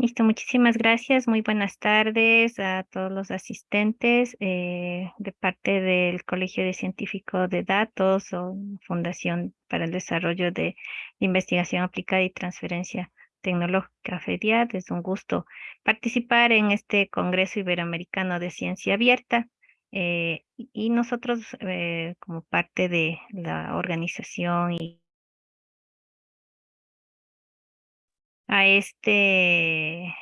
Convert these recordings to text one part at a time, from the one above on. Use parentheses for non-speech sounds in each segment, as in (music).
Listo, muchísimas gracias. Muy buenas tardes a todos los asistentes eh, de parte del Colegio de Científicos de Datos o Fundación para el Desarrollo de Investigación Aplicada y Transferencia Tecnológica FEDIAD. Es un gusto participar en este Congreso Iberoamericano de Ciencia Abierta. Eh, y nosotros eh, como parte de la organización y a este,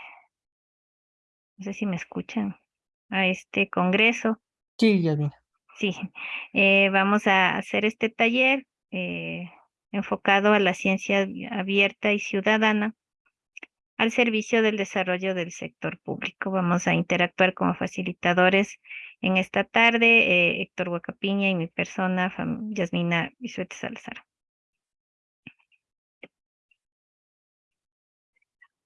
no sé si me escuchan, a este congreso. Sí, ya vi. Sí, (laughs) eh, vamos a hacer este taller eh, enfocado a la ciencia abierta y ciudadana al servicio del desarrollo del sector público. Vamos a interactuar como facilitadores en esta tarde, eh, Héctor Huacapiña y mi persona, Yasmina Bisuete Salazar.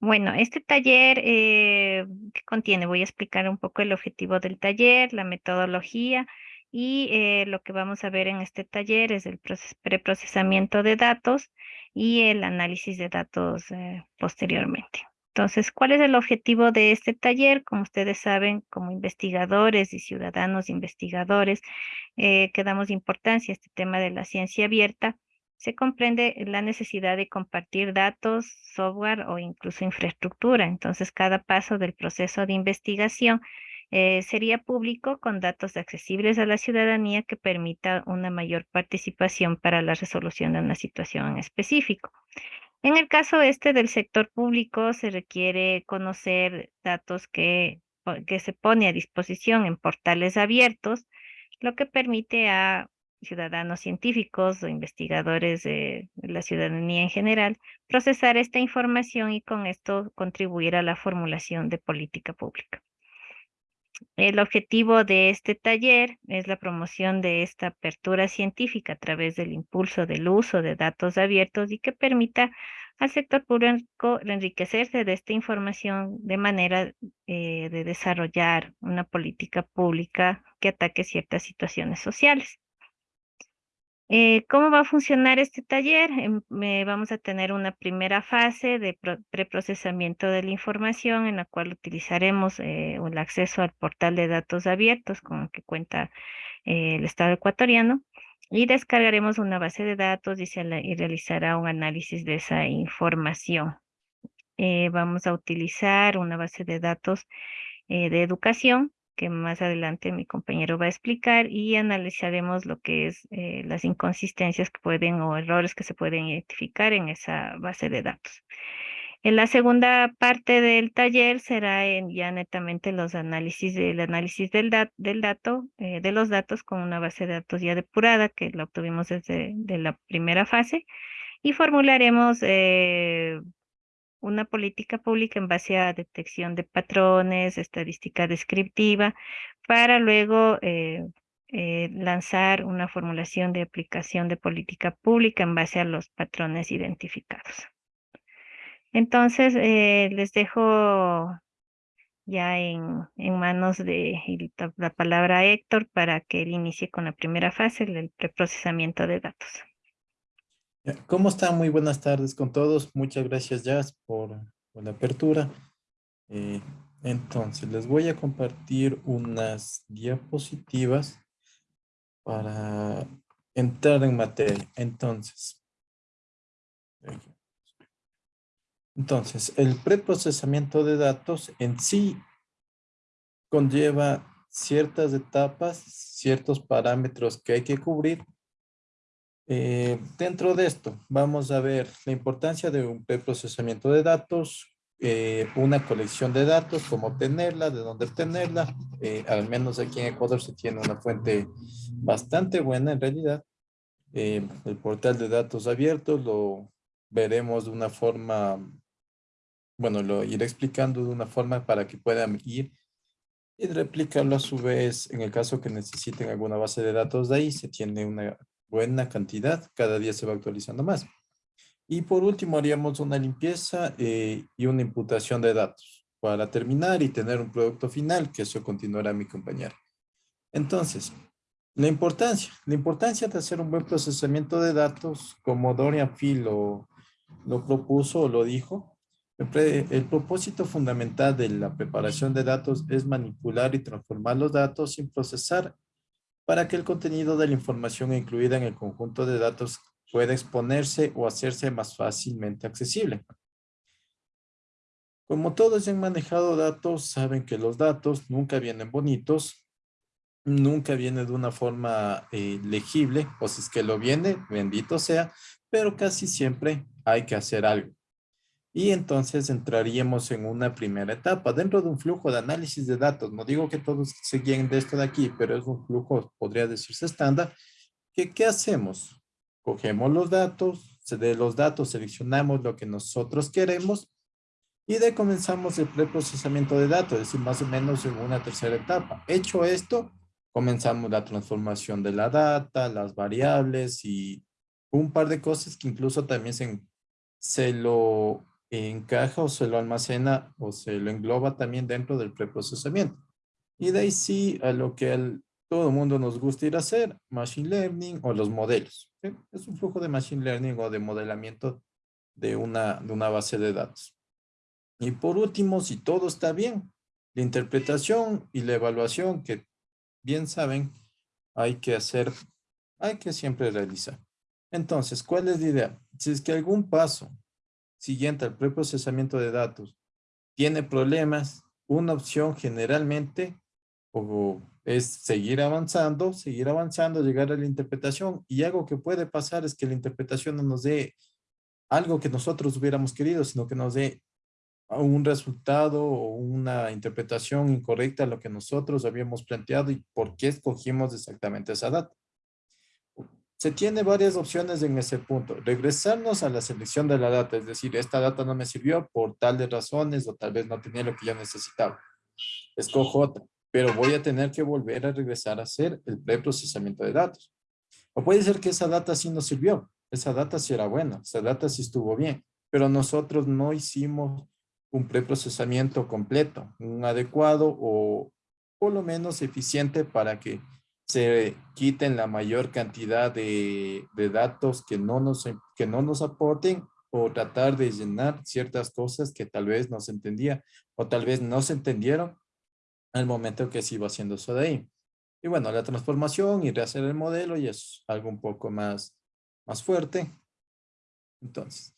Bueno, este taller, eh, ¿qué contiene? Voy a explicar un poco el objetivo del taller, la metodología y eh, lo que vamos a ver en este taller es el preprocesamiento de datos y el análisis de datos eh, posteriormente. Entonces, ¿cuál es el objetivo de este taller? Como ustedes saben, como investigadores y ciudadanos investigadores, que damos importancia a este tema de la ciencia abierta, se comprende la necesidad de compartir datos, software o incluso infraestructura. Entonces, cada paso del proceso de investigación eh, sería público con datos accesibles a la ciudadanía que permita una mayor participación para la resolución de una situación en específico. En el caso este del sector público, se requiere conocer datos que, que se pone a disposición en portales abiertos, lo que permite a ciudadanos científicos o investigadores de la ciudadanía en general, procesar esta información y con esto contribuir a la formulación de política pública. El objetivo de este taller es la promoción de esta apertura científica a través del impulso del uso de datos abiertos y que permita al sector público enriquecerse de esta información de manera eh, de desarrollar una política pública que ataque ciertas situaciones sociales. Eh, ¿Cómo va a funcionar este taller? Em, vamos a tener una primera fase de preprocesamiento de la información en la cual utilizaremos eh, el acceso al portal de datos abiertos con el que cuenta eh, el Estado ecuatoriano y descargaremos una base de datos y, se y realizará un análisis de esa información. vamos a utilizar una base de datos de educación que más adelante mi compañero va a explicar y analizaremos lo que es eh, las inconsistencias que pueden o errores que se pueden identificar en esa base de datos. En la segunda parte del taller será en ya netamente los análisis del análisis del, del dato, eh, de los datos con una base de datos ya depurada que la obtuvimos desde de la primera fase y formularemos eh, una política pública en base a detección de patrones, estadística descriptiva, para luego eh, eh, lanzar una formulación de aplicación de política pública en base a los patrones identificados. Entonces, eh, les dejo ya en, en manos de la palabra Héctor para que él inicie con la primera fase, el preprocesamiento de datos. ¿Cómo están? Muy buenas tardes con todos. Muchas gracias, Jazz, por, la apertura. Eh, entonces, les voy a compartir unas diapositivas para entrar en materia. Entonces, entonces, el preprocesamiento de datos en sí conlleva ciertas etapas, ciertos parámetros que hay que cubrir eh, dentro de esto, vamos a ver la importancia de un preprocesamiento de datos, eh, una colección de datos, cómo obtenerla, de dónde obtenerla. Eh, al menos aquí en Ecuador se tiene una fuente bastante buena en realidad. el portal de datos abiertos lo veremos de una forma, bueno, lo iré explicando de una forma para que puedan ir y replicarlo a su vez en el caso que necesiten alguna base de datos de ahí. Se tiene una buena cantidad, cada día se va actualizando más. Y por último haríamos una limpieza eh, y una imputación de datos para terminar y tener un producto final, que eso continuará mi compañera. Entonces, la importancia, la importancia de hacer un buen procesamiento de datos, como Dorian Phil lo, lo propuso o lo dijo, El, propósito fundamental de la preparación de datos es manipular y transformar los datos sin procesar para que el contenido de la información incluida en el conjunto de datos pueda exponerse o hacerse más fácilmente accesible. Como todos han manejado datos, saben que los datos nunca vienen bonitos, nunca vienen de una forma eh, legible, o si es que lo viene, bendito sea, pero casi siempre hay que hacer algo. Y entonces entraríamos en una primera etapa dentro de un flujo de análisis de datos. No digo que todos se guíen de esto de aquí, pero es un flujo, podría decirse estándar. Que, ¿Qué hacemos? Cogemos los datos, de los datos seleccionamos lo que nosotros queremos y de comenzamos el preprocesamiento de datos, es decir, más o menos en una tercera etapa. Hecho esto, comenzamos la transformación de la data, las variables y un par de cosas que incluso también se, se lo encaja o se lo almacena o se lo engloba también dentro del preprocesamiento. Y de ahí sí a lo que todo el mundo nos gusta ir a hacer, Machine Learning o los modelos. Es un flujo de Machine Learning o de modelamiento de una, de una base de datos. Y por último, si todo está bien, la interpretación y la evaluación que bien saben, hay que hacer, hay que siempre realizar. Entonces, ¿cuál es la idea? Si es que algún paso siguiente al preprocesamiento de datos tiene problemas, una opción generalmente es seguir avanzando, seguir avanzando, llegar a la interpretación y algo que puede pasar es que la interpretación no nos dé algo que nosotros hubiéramos querido, sino que nos dé un resultado o una interpretación incorrecta a lo que nosotros habíamos planteado y por qué escogimos exactamente esa data. Se tiene varias opciones en ese punto. Regresarnos a la selección de la data, es decir, esta data no me sirvió por tales razones o tal vez no tenía lo que yo necesitaba. Escojo otra, pero voy a tener que volver a regresar a hacer el preprocesamiento de datos. O puede ser que esa data sí nos sirvió, esa data sí era buena, esa data sí estuvo bien, pero nosotros no hicimos un preprocesamiento completo, un adecuado o por lo menos eficiente para que se quiten la mayor cantidad de, datos que no, nos, que no nos aporten o tratar de llenar ciertas cosas que tal vez no se entendía o tal vez no se entendieron al momento que se iba haciendo eso de ahí. Y bueno, la transformación y rehacer el modelo y es algo un poco más, más fuerte. Entonces,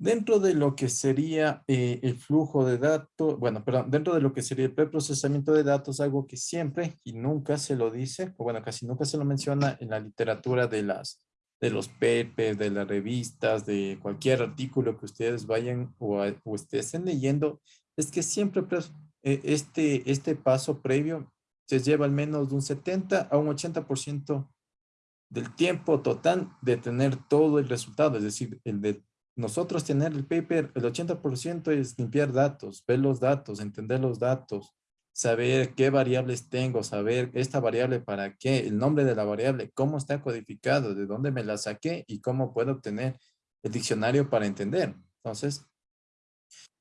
Dentro de lo que sería eh, el flujo de datos, bueno, perdón, dentro de lo que sería el preprocesamiento de datos, algo que siempre y nunca se lo dice, o bueno, casi nunca se lo menciona en la literatura de las de los papers, de las revistas, de cualquier artículo que ustedes vayan o, o estén leyendo, es que siempre eh, este, este paso previo se lleva al menos de un 70 a un 80% del tiempo total de tener todo el resultado, es decir, el de nosotros tener el paper, el 80% es limpiar datos, ver los datos, entender los datos, saber qué variables tengo, saber esta variable para qué, el nombre de la variable, cómo está codificado, de dónde me la saqué y cómo puedo obtener el diccionario para entender. Entonces,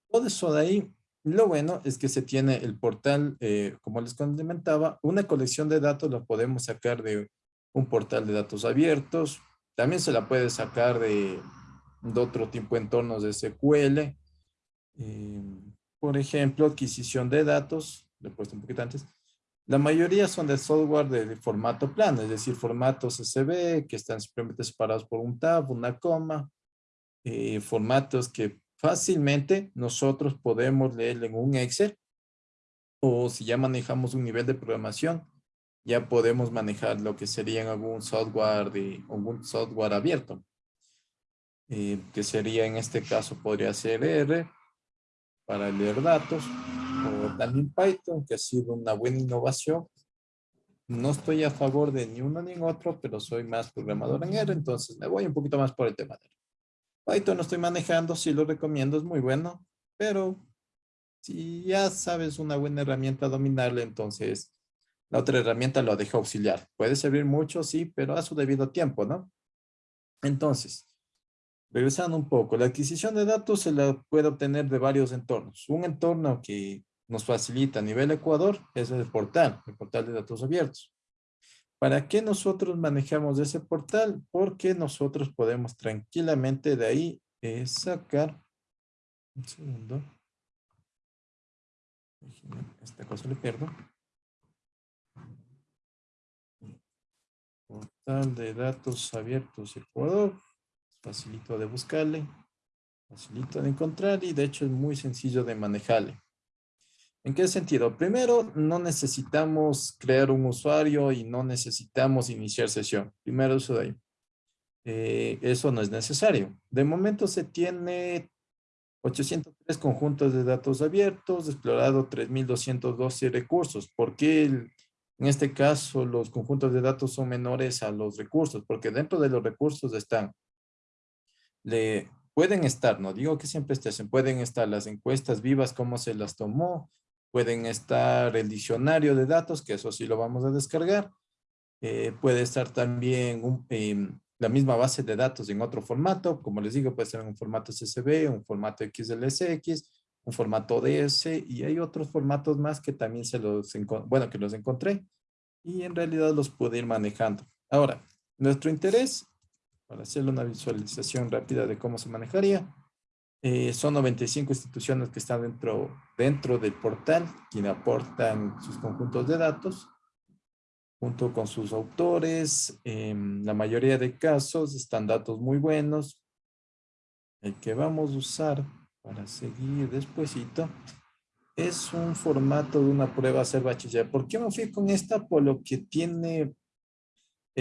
todo eso de ahí, lo bueno es que se tiene el portal, eh, como les comentaba, una colección de datos la podemos sacar de un portal de datos abiertos, también se la puede sacar de de otro tipo de entornos de SQL. Eh, por ejemplo, adquisición de datos, le he puesto un poquito antes. La mayoría son de software de, formato plano, es decir, formatos CSV que están simplemente separados por un tab, una coma, eh, formatos que fácilmente nosotros podemos leer en un Excel o si ya manejamos un nivel de programación, ya podemos manejar lo que sería algún software de algún software abierto. Eh, que sería en este caso podría ser R para leer datos o también Python que ha sido una buena innovación. No estoy a favor de ni uno ni otro pero soy más programador en R entonces me voy un poquito más por el tema de R. Python no estoy manejando, sí lo recomiendo, es muy bueno pero si ya sabes una buena herramienta a dominarle entonces la otra herramienta lo deja auxiliar. Puede servir mucho, sí, pero a su debido tiempo, ¿no? Entonces, Regresando un poco, la adquisición de datos se la puede obtener de varios entornos. Un entorno que nos facilita a nivel Ecuador es el portal, el portal de datos abiertos. ¿Para qué nosotros manejamos ese portal? Porque nosotros podemos tranquilamente de ahí eh, sacar Un segundo. Esta cosa le pierdo. Portal de datos abiertos Ecuador. Facilito de buscarle. Facilito de encontrar y de hecho es muy sencillo de manejarle. ¿En qué sentido? Primero, no necesitamos crear un usuario y no necesitamos iniciar sesión. Primero eso de ahí. Eh, eso no es necesario. De momento se tiene 803 conjuntos de datos abiertos, explorado 3.212 recursos. ¿Por qué en este caso los conjuntos de datos son menores a los recursos? Porque dentro de los recursos están, le, pueden estar, no digo que siempre estén, pueden estar las encuestas vivas, cómo se las tomó, Pueden estar el diccionario de datos, que eso sí lo vamos a descargar. Eh, puede estar también em, la misma base de datos en otro formato. Como les digo, puede ser en un formato CSV, un formato XLSX, un formato ODS y hay otros formatos más que también se los, bueno, que los encontré y en realidad los pude ir manejando. Ahora, nuestro interés, para hacerle una visualización rápida de cómo se manejaría, eh, son 95 instituciones que están dentro, dentro del portal, quienes aportan sus conjuntos de datos, junto con sus autores. En la mayoría de casos están datos muy buenos. El que vamos a usar para seguir despuesito es un formato de una prueba a bachiller. ¿Por qué me fui con esta? Por lo que tiene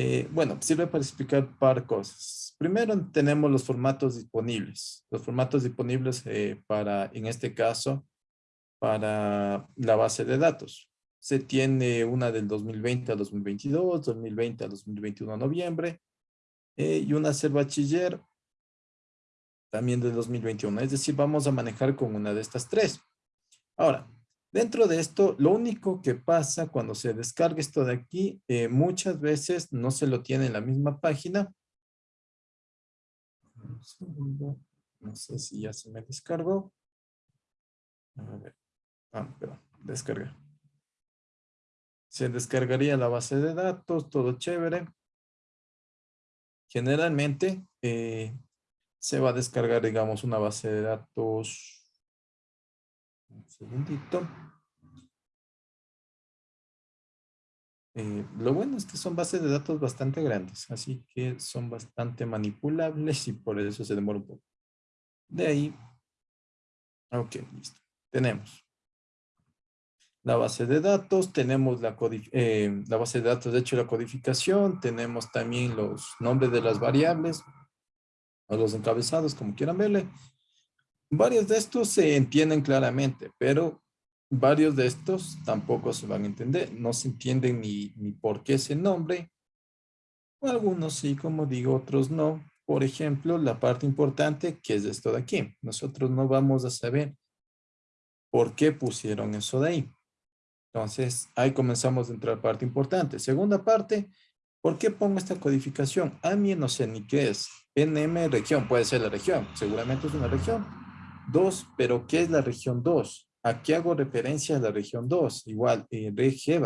eh, bueno, sirve para explicar par cosas. Primero tenemos los formatos disponibles. Los formatos disponibles eh, para, en este caso, para la base de datos. Se tiene una del 2020 al 2022, 2020 al 2021 de noviembre, eh, y una ser bachiller también del 2021. Es decir, vamos a manejar con una de estas tres. Ahora, Dentro de esto, lo único que pasa cuando se descarga esto de aquí, eh, muchas veces no se lo tiene en la misma página. No sé si ya se me descargó. A ver. Ah, perdón, descarga. Se descargaría la base de datos, todo chévere. Generalmente eh, se va a descargar, digamos, una base de datos un segundito. Eh, lo bueno es que son bases de datos bastante grandes, así que son bastante manipulables y por eso se demora un poco. De ahí, ok, listo. Tenemos la base de datos, tenemos la, eh, la base de datos, de hecho la codificación, tenemos también los nombres de las variables, o los encabezados, como quieran verle, Varios de estos se entienden claramente, pero varios de estos tampoco se van a entender. No se entienden ni, ni por qué ese nombre. Algunos sí, como digo, otros no. Por ejemplo, la parte importante que es esto de aquí. Nosotros no vamos a saber por qué pusieron eso de ahí. Entonces, ahí comenzamos a entrar parte importante. Segunda parte, ¿por qué pongo esta codificación? A mí no sé ni qué es. NM región, puede ser la región. Seguramente es una región 2, pero ¿qué es la región 2? ¿A qué hago referencia a la región 2? Igual, eh,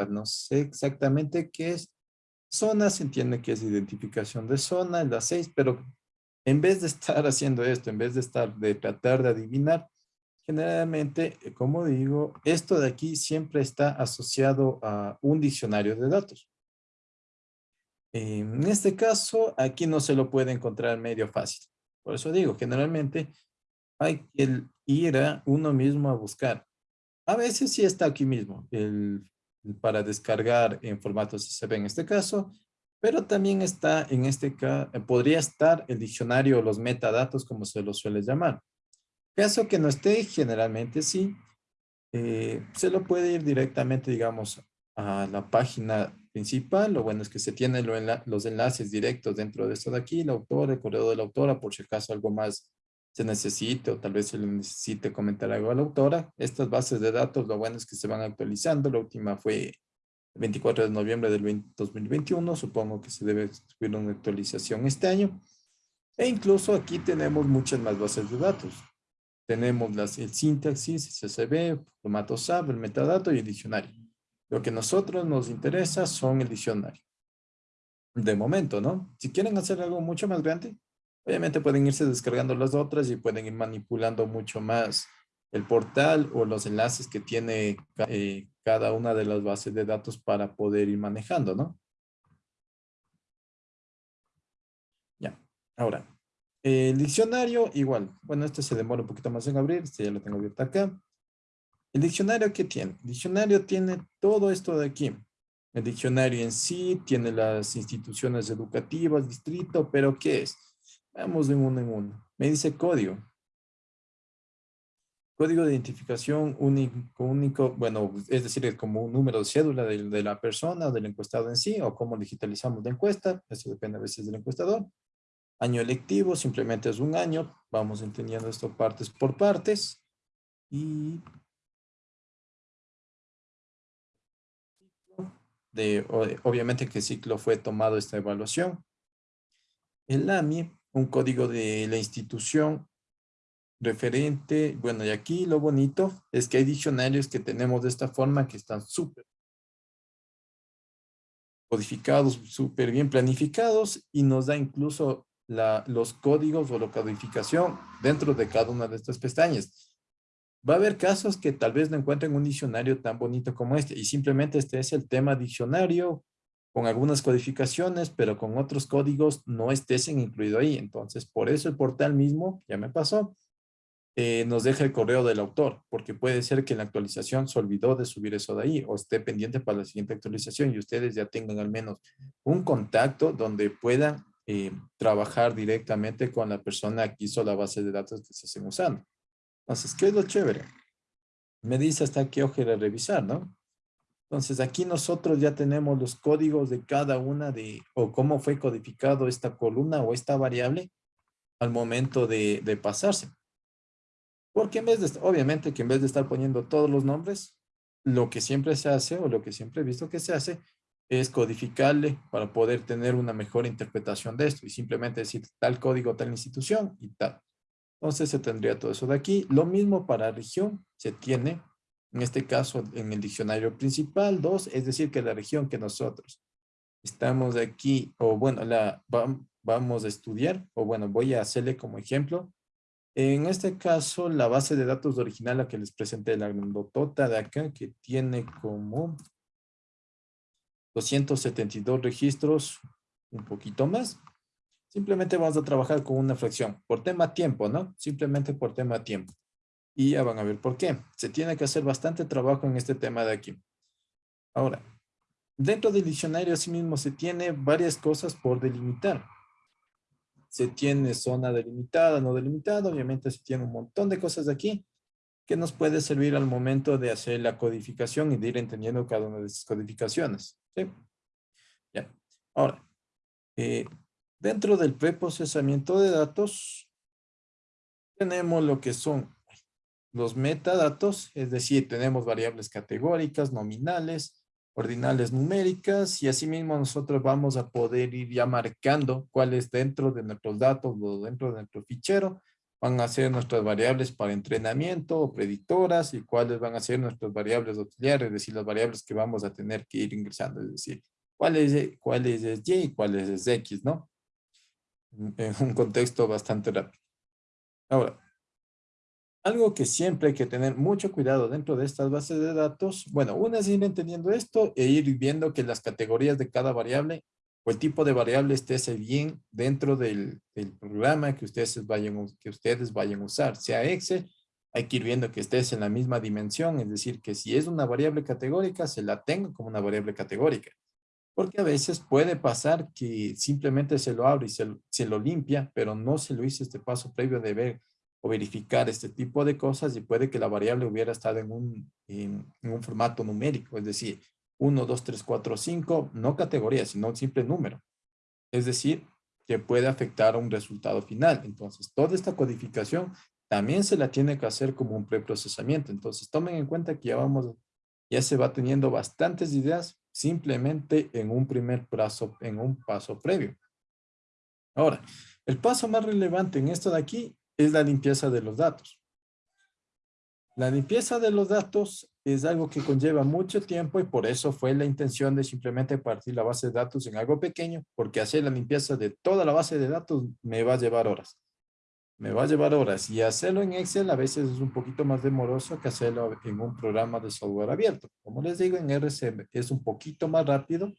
no sé exactamente qué es. Zona se entiende que es identificación de zona, la 6, pero en vez de estar (laughs) haciendo esto, en vez de estar, de tratar de adivinar, generalmente, eh, como digo, esto de aquí siempre está asociado a un diccionario de datos. En este caso, aquí no se lo puede encontrar medio fácil. Por eso digo, generalmente hay que ir a uno mismo a buscar. A veces sí está aquí mismo, el, para descargar en formato CSV en este caso, pero también está en este caso, podría estar el diccionario o los metadatos como se los suele llamar. Caso que no esté, generalmente sí, eh, se lo puede ir directamente, digamos, a la página principal. Lo bueno es que se tienen los enlaces directos dentro de esto de aquí, el autor, el correo de la autora, por si acaso algo más se necesite o tal vez se le necesite comentar algo a la autora. Estas bases de datos, lo bueno es que se van actualizando. La última fue el 24 de noviembre del 2021. Supongo que se debe subir una actualización este año. E incluso aquí tenemos muchas más bases de datos. Tenemos las, el sintaxis, CSV, formato SAP, el metadato y el diccionario. Lo que a nosotros nos interesa son el diccionario. De momento, ¿no? Si quieren hacer algo mucho más grande, Obviamente pueden irse descargando las otras y pueden ir manipulando mucho más el portal o los enlaces que tiene eh, cada una de las bases de datos para poder ir manejando, ¿no? Ya, ahora, el diccionario igual. Bueno, este se demora un poquito más en abrir, este ya lo tengo abierto acá. El diccionario, ¿qué tiene? El diccionario tiene todo esto de aquí. El diccionario en sí tiene las instituciones educativas, distrito, pero ¿qué es? Vamos de uno en uno. Me dice código. Código de identificación único, bueno, es decir, como un número de cédula de, la persona, del encuestado en sí, o cómo digitalizamos la encuesta, eso depende a veces del encuestador. Año electivo, simplemente es un año, vamos entendiendo esto partes por partes. Y de, obviamente que ciclo fue tomado esta evaluación. El AMI, un código de la institución referente, bueno, y aquí lo bonito es que hay diccionarios que tenemos de esta forma que están súper codificados, súper bien planificados y nos da incluso la, los códigos o la codificación dentro de cada una de estas pestañas. Va a haber casos que tal vez no encuentren un diccionario tan bonito como este y simplemente este es el tema diccionario con algunas codificaciones, pero con otros códigos no estésen incluido ahí. Entonces, por eso el portal mismo, ya me pasó, eh, nos deja el correo del autor, porque puede ser que en la actualización se olvidó de subir eso de ahí o esté pendiente para la siguiente actualización y ustedes ya tengan al menos un contacto donde puedan eh, trabajar directamente con la persona que hizo la base de datos que se estén usando. Entonces, ¿qué es lo chévere? Me dice hasta qué ojera revisar, ¿no? Entonces, aquí nosotros ya tenemos los códigos de cada una de, o cómo fue codificado esta columna o esta variable al momento de, de pasarse. Porque en vez de, obviamente que en vez de estar poniendo todos los nombres, lo que siempre se hace o lo que siempre he visto que se hace es codificarle para poder tener una mejor interpretación de esto y simplemente decir tal código, tal institución y tal. Entonces se tendría todo eso de aquí. Lo mismo para región se tiene, en este caso en el diccionario principal, dos, es decir que la región que nosotros estamos aquí, o bueno, la vamos a estudiar, o bueno, voy a hacerle como ejemplo. En este caso, la base de datos original a que les presenté, la grandotota de acá, que tiene como 272 registros, un poquito más. Simplemente vamos a trabajar con una fracción por tema tiempo, ¿no? Simplemente por tema tiempo. Y ya van a ver por qué. Se tiene que hacer bastante trabajo en este tema de aquí. Ahora, dentro del diccionario mismo se tiene varias cosas por delimitar. Se tiene zona delimitada, no delimitada. Obviamente se tiene un montón de cosas de aquí que nos puede servir al momento de hacer la codificación y de ir entendiendo cada una de esas codificaciones. Ya. Ahora, eh, Dentro del preprocesamiento de datos, tenemos lo que son los metadatos, es decir, tenemos variables categóricas, nominales, ordinales numéricas, y asimismo nosotros vamos a poder ir ya marcando cuáles dentro de nuestros datos o dentro de nuestro fichero van a ser nuestras variables para entrenamiento o predictoras y cuáles van a ser nuestras variables auxiliares, es decir, las variables que vamos a tener que ir ingresando, es decir, cuál es, cuál es Y y cuál es X, ¿no? en un contexto bastante rápido. Ahora, algo que siempre hay que tener mucho cuidado dentro de estas bases de datos, bueno, una es ir entendiendo esto e ir viendo que las categorías de cada variable o el tipo de variable esté bien dentro del, programa que ustedes, vayan, que ustedes vayan a usar, sea Excel, hay que ir viendo que estés en la misma dimensión, es decir, que si es una variable categórica, se la tengo como una variable categórica. Porque a veces puede pasar que simplemente se lo abre y se, lo limpia, pero no se lo hizo este paso previo de ver o verificar este tipo de cosas y puede que la variable hubiera estado en un, en, un formato numérico, es decir, 1, 2, 3, 4, 5, no categoría, sino un simple número. Es decir, que puede afectar a un resultado final. Entonces, toda esta codificación también se la tiene que hacer como un preprocesamiento. Entonces, tomen en cuenta que ya vamos, ya se va teniendo bastantes ideas simplemente en un primer paso, en un paso previo. Ahora, el paso más relevante en esto de aquí es la limpieza de los datos. La limpieza de los datos es algo que conlleva mucho tiempo y por eso fue la intención de simplemente partir la base de datos en algo pequeño, porque hacer la limpieza de toda la base de datos me va a llevar horas. Me va a llevar horas y hacerlo en Excel a veces es un poquito más demoroso que hacerlo en un programa de software abierto. Como les digo, en RCM es un poquito más rápido.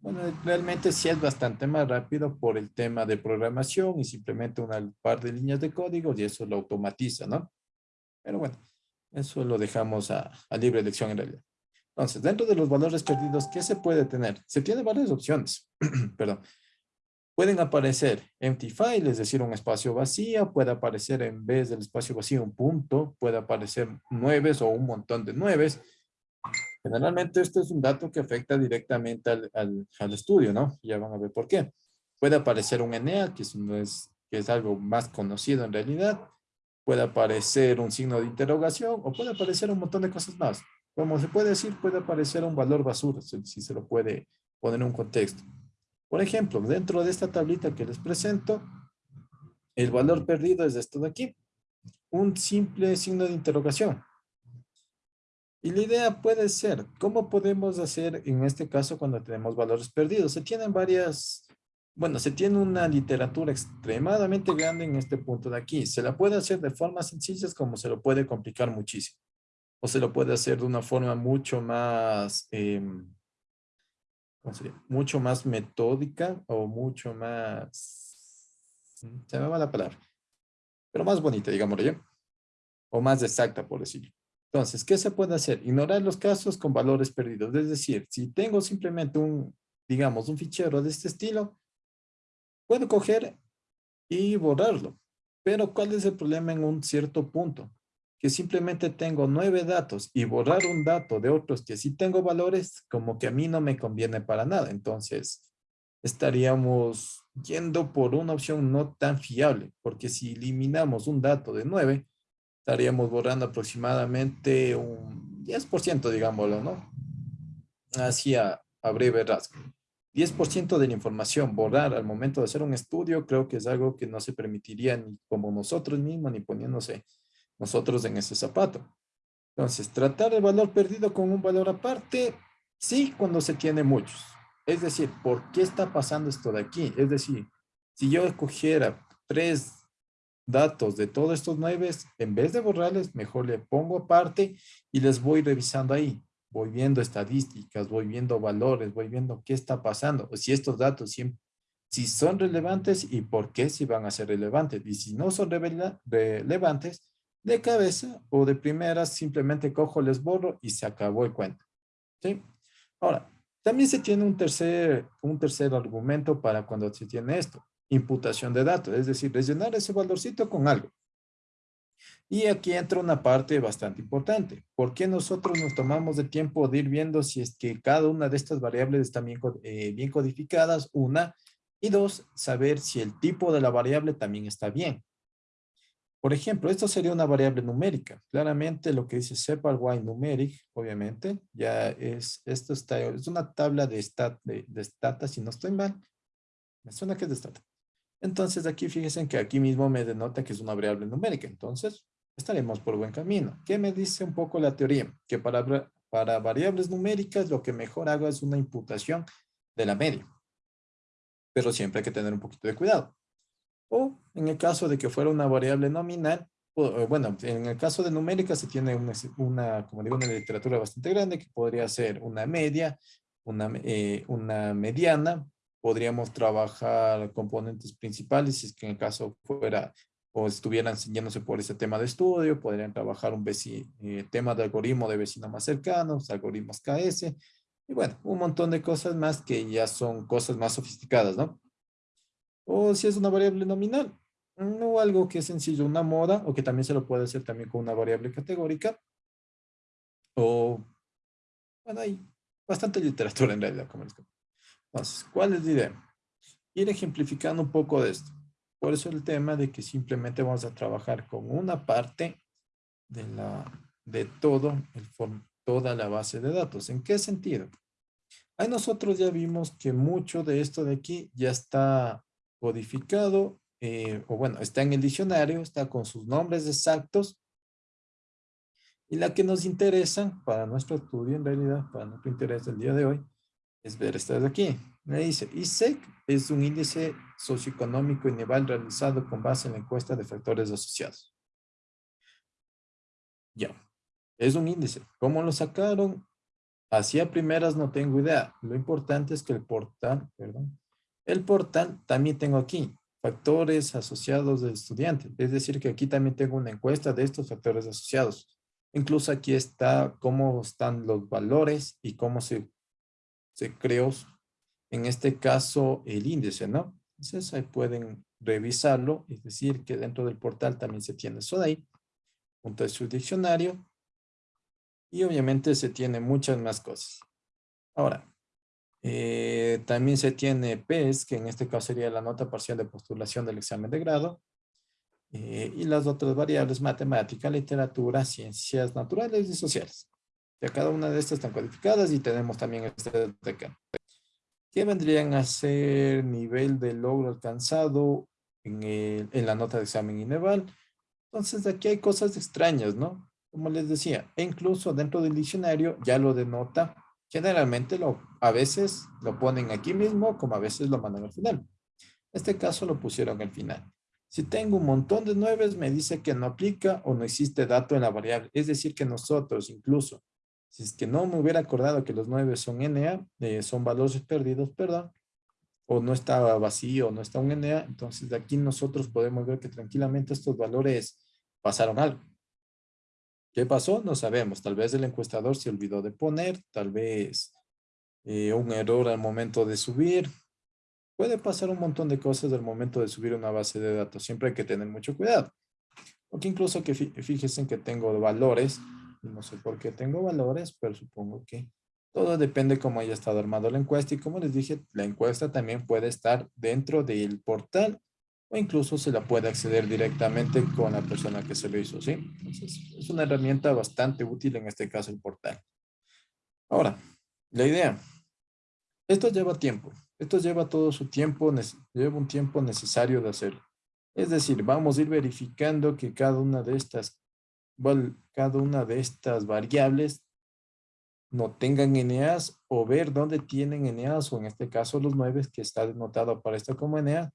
Bueno, realmente sí es bastante más rápido por el tema de programación y simplemente una par de líneas de código y eso lo automatiza, ¿no? Pero bueno, eso lo dejamos a, libre elección en realidad. Entonces, dentro de los valores perdidos, ¿qué se puede tener? Se tiene varias opciones. (clears throat) Perdón. Pueden aparecer empty file, es decir, un espacio vacío. Puede aparecer en vez del espacio vacío un punto. Puede aparecer nueves o un montón de nueves. Generalmente esto es un dato que afecta directamente al, al, estudio, ¿no? Ya van a ver por qué. Puede aparecer un ENEA, que es, que es algo más conocido en realidad puede aparecer un signo de interrogación o puede aparecer un montón de cosas más. Como se puede decir, puede aparecer un valor basura, si se lo puede poner en un contexto. Por ejemplo, dentro de esta tablita que les presento, el valor perdido es esto de aquí, un simple signo de interrogación. Y la idea puede ser, ¿cómo podemos hacer en este caso cuando tenemos valores perdidos? Se tienen varias bueno, se tiene una literatura extremadamente grande en este punto de aquí. Se la puede hacer de formas sencillas como se lo puede complicar muchísimo. O se lo puede hacer de una forma mucho más, em, mucho más metódica o mucho más, se me va la palabra, pero más bonita, digámoslo ya. O más exacta, por decirlo. Entonces, ¿qué se puede hacer? Ignorar los casos con valores perdidos. Es decir, si tengo simplemente un, digamos, un fichero de este estilo, Puedo coger y borrarlo. Pero ¿cuál es el problema en un cierto punto? Que simplemente tengo nueve datos y borrar un dato de otros que sí tengo valores, como que a mí no me conviene para nada. Entonces, estaríamos yendo por una opción no tan fiable, porque si eliminamos un dato de nueve, estaríamos borrando aproximadamente un 10%, digámoslo, ¿no? Así a, a breve rasgo. 10% de la información borrar al momento de hacer un estudio, creo que es algo que no se permitiría ni como nosotros mismos, ni poniéndose nosotros en ese zapato. Entonces, tratar el valor perdido con un valor aparte, sí, cuando se tiene muchos. Es decir, ¿por qué está pasando esto de aquí? Es decir, si yo escogiera tres datos de todos estos nueve, en vez de borrarles, mejor le pongo aparte y les voy revisando ahí voy viendo estadísticas, voy viendo valores, voy viendo qué está pasando, si estos datos si son relevantes y por qué si van a ser relevantes. Y si no son relevantes, de cabeza o de primeras simplemente cojo, les borro y se acabó el cuento. ¿Sí? Ahora, también se tiene un tercer, un tercer argumento para cuando se tiene esto, imputación de datos, es decir, rellenar ese valorcito con algo. Y aquí entra una parte bastante importante. ¿Por qué nosotros nos tomamos el tiempo de ir viendo si es que cada una de estas variables están bien, eh, bien codificadas? Una. Y dos, saber si el tipo de la variable también está bien. Por ejemplo, esto sería una variable numérica. Claramente lo que dice separ y numeric, obviamente, ya es, esto está, es una tabla de, stat, de, de stata, si no estoy mal. Me suena que es de stata. Entonces aquí fíjense que aquí mismo me denota que es una variable numérica. Entonces, estaremos por buen camino. ¿Qué me dice un poco la teoría? Que para, para variables numéricas lo que mejor hago es una imputación de la media. Pero siempre hay que tener un poquito de cuidado. O en el caso de que fuera una variable nominal, bueno, en el caso de numérica se tiene una, como digo, una literatura bastante grande que podría ser una media, una, eh, una mediana, podríamos trabajar componentes principales, si es que en el caso fuera o estuvieran enseñándose por ese tema de estudio, podrían trabajar un eh, tema de algoritmo de vecinos más cercanos, algoritmos KS, y bueno, un montón de cosas más que ya son cosas más sofisticadas, ¿no? O si es una variable nominal, no algo que es sencillo, una moda, o que también se lo puede hacer también con una variable categórica, o, bueno, hay bastante literatura en realidad, como les Entonces, ¿cuál es la idea? Ir ejemplificando un poco de esto. Por eso el tema de que simplemente vamos a trabajar con una parte de, la, de todo el, toda la base de datos. ¿En qué sentido? Ahí nosotros ya vimos que mucho de esto de aquí ya está codificado, eh, o bueno, está en el diccionario, está con sus nombres exactos. Y la que nos interesa para nuestro estudio, en realidad, para nuestro interés del día de hoy, es ver esta de aquí. Me dice, ISEC es un índice socioeconómico y nivel realizado con base en la encuesta de factores asociados. Ya, es un índice. ¿Cómo lo sacaron? Así a primeras no tengo idea. Lo importante es que el portal, perdón, el portal también tengo aquí, factores asociados del estudiante. Es decir, que aquí también tengo una encuesta de estos factores asociados. Incluso aquí está cómo están los valores y cómo se, se creó, en este caso, el índice, ¿no? Entonces ahí pueden revisarlo, es decir, que dentro del portal también se tiene eso de ahí, junto a su diccionario, y obviamente se tiene muchas más cosas. Ahora, eh, también se tiene PES, que en este caso sería la nota parcial de postulación del examen de grado. Eh, y las otras variables, matemática, literatura, ciencias naturales y sociales. Ya cada una de estas están codificadas y tenemos también este de acá. ¿Qué vendrían a ser nivel de logro alcanzado en, en la nota de examen INEVAL? Entonces aquí hay cosas extrañas, ¿no? Como les decía, e incluso dentro del diccionario ya lo denota Generalmente lo, a veces lo ponen aquí mismo, como a veces lo mandan al final. En este caso lo pusieron al final. Si tengo un montón de nueves, me dice que no aplica o no existe dato en la variable. Es decir, que nosotros incluso, si es que no me hubiera acordado que los nueve son NA, eh, son valores perdidos, perdón, o no estaba vacío, no está un NA, entonces de aquí nosotros podemos ver que tranquilamente estos valores pasaron algo. ¿Qué pasó? No sabemos. Tal vez el encuestador se olvidó de poner, tal vez eh, un error al momento de subir. Puede pasar un montón de cosas al momento de subir una base de datos. Siempre hay que tener mucho cuidado. Porque incluso que fíjense que tengo valores. No sé por qué tengo valores, pero supongo que todo depende cómo haya estado armado la encuesta. Y como les dije, la encuesta también puede estar dentro del portal o incluso se la puede acceder directamente con la persona que se lo hizo, ¿sí? Entonces, es una herramienta bastante útil en este caso el portal. Ahora, la idea. Esto lleva tiempo. Esto lleva todo su tiempo, lleva un tiempo necesario de hacerlo. Es decir, vamos a ir verificando que cada una de estas, cada una de estas variables no tengan NAs o ver dónde tienen NAs o en este caso los nueve que está denotado para esto como NA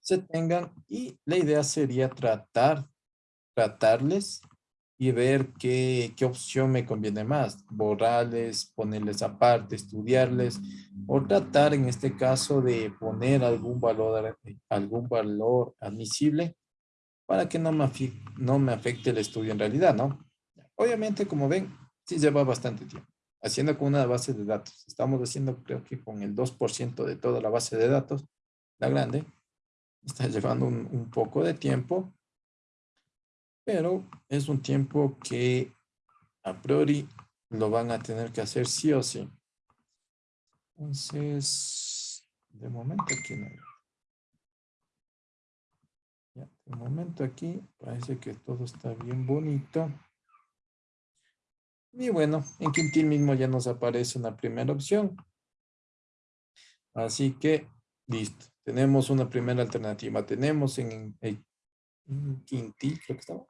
se tengan y la idea sería tratar, tratarles y ver qué, qué opción me conviene más, borrarles, ponerles aparte, estudiarles o tratar en este caso de poner algún valor, algún valor admisible para que no me, no me afecte el estudio en realidad, ¿no? Obviamente, como ven, sí lleva bastante tiempo. Haciendo con una base de datos. Estamos haciendo, creo que con el 2% de toda la base de datos, la grande está (laughs) llevando un, poco de tiempo, pero es un tiempo que a priori lo van a tener que hacer sí o sí. Entonces, de momento aquí no. Ya, de momento aquí parece que todo está bien bonito. Y bueno, en Quintil mismo ya nos aparece una primera opción. Así que, listo tenemos una primera alternativa. Tenemos en, Quintil, creo que estaba.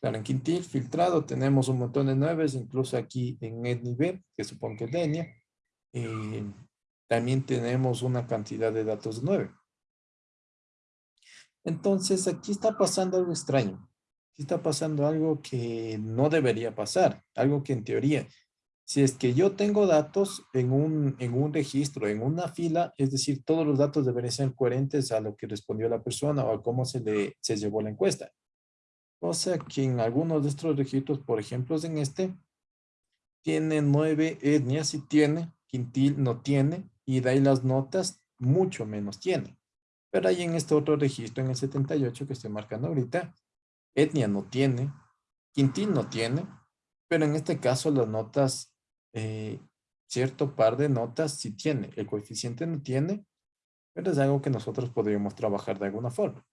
Claro, en Quintil, filtrado, tenemos un montón de nueves, incluso aquí en Etnive, que supongo que es Denia. Eh, también tenemos una cantidad de datos nueve. Entonces, aquí está pasando algo extraño. Aquí está pasando algo que no debería pasar. Algo que en teoría si es que yo tengo datos en un, en un registro, en una fila, es decir, todos los datos deberían ser coherentes a lo que respondió la persona o a cómo se le se llevó la encuesta. O sea que en algunos de estos registros, por ejemplo, en este, tiene nueve etnias y tiene, quintil no tiene, y de ahí las notas mucho menos tiene. Pero ahí en este otro registro, en el 78 que estoy marcando ahorita, etnia no tiene, quintil no tiene, pero en este caso las notas eh, cierto par de notas si tiene, el coeficiente no tiene, pero es algo que nosotros podríamos trabajar de alguna forma.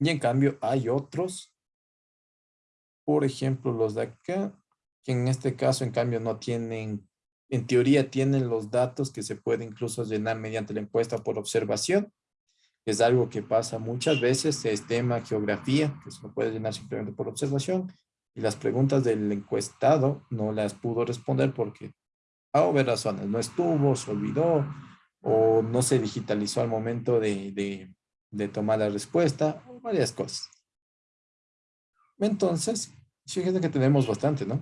Y en cambio hay otros, por ejemplo los de acá, que en este caso en cambio no tienen, en teoría tienen los datos que se puede incluso llenar mediante la encuesta por observación, es algo que pasa muchas veces, es tema geografía, que se puede llenar simplemente por observación, y las preguntas del encuestado no las pudo responder porque a obvias razones, no estuvo, se olvidó, o no se digitalizó al momento de, de, de tomar la respuesta, o varias cosas. Entonces, fíjense que tenemos bastante, ¿no?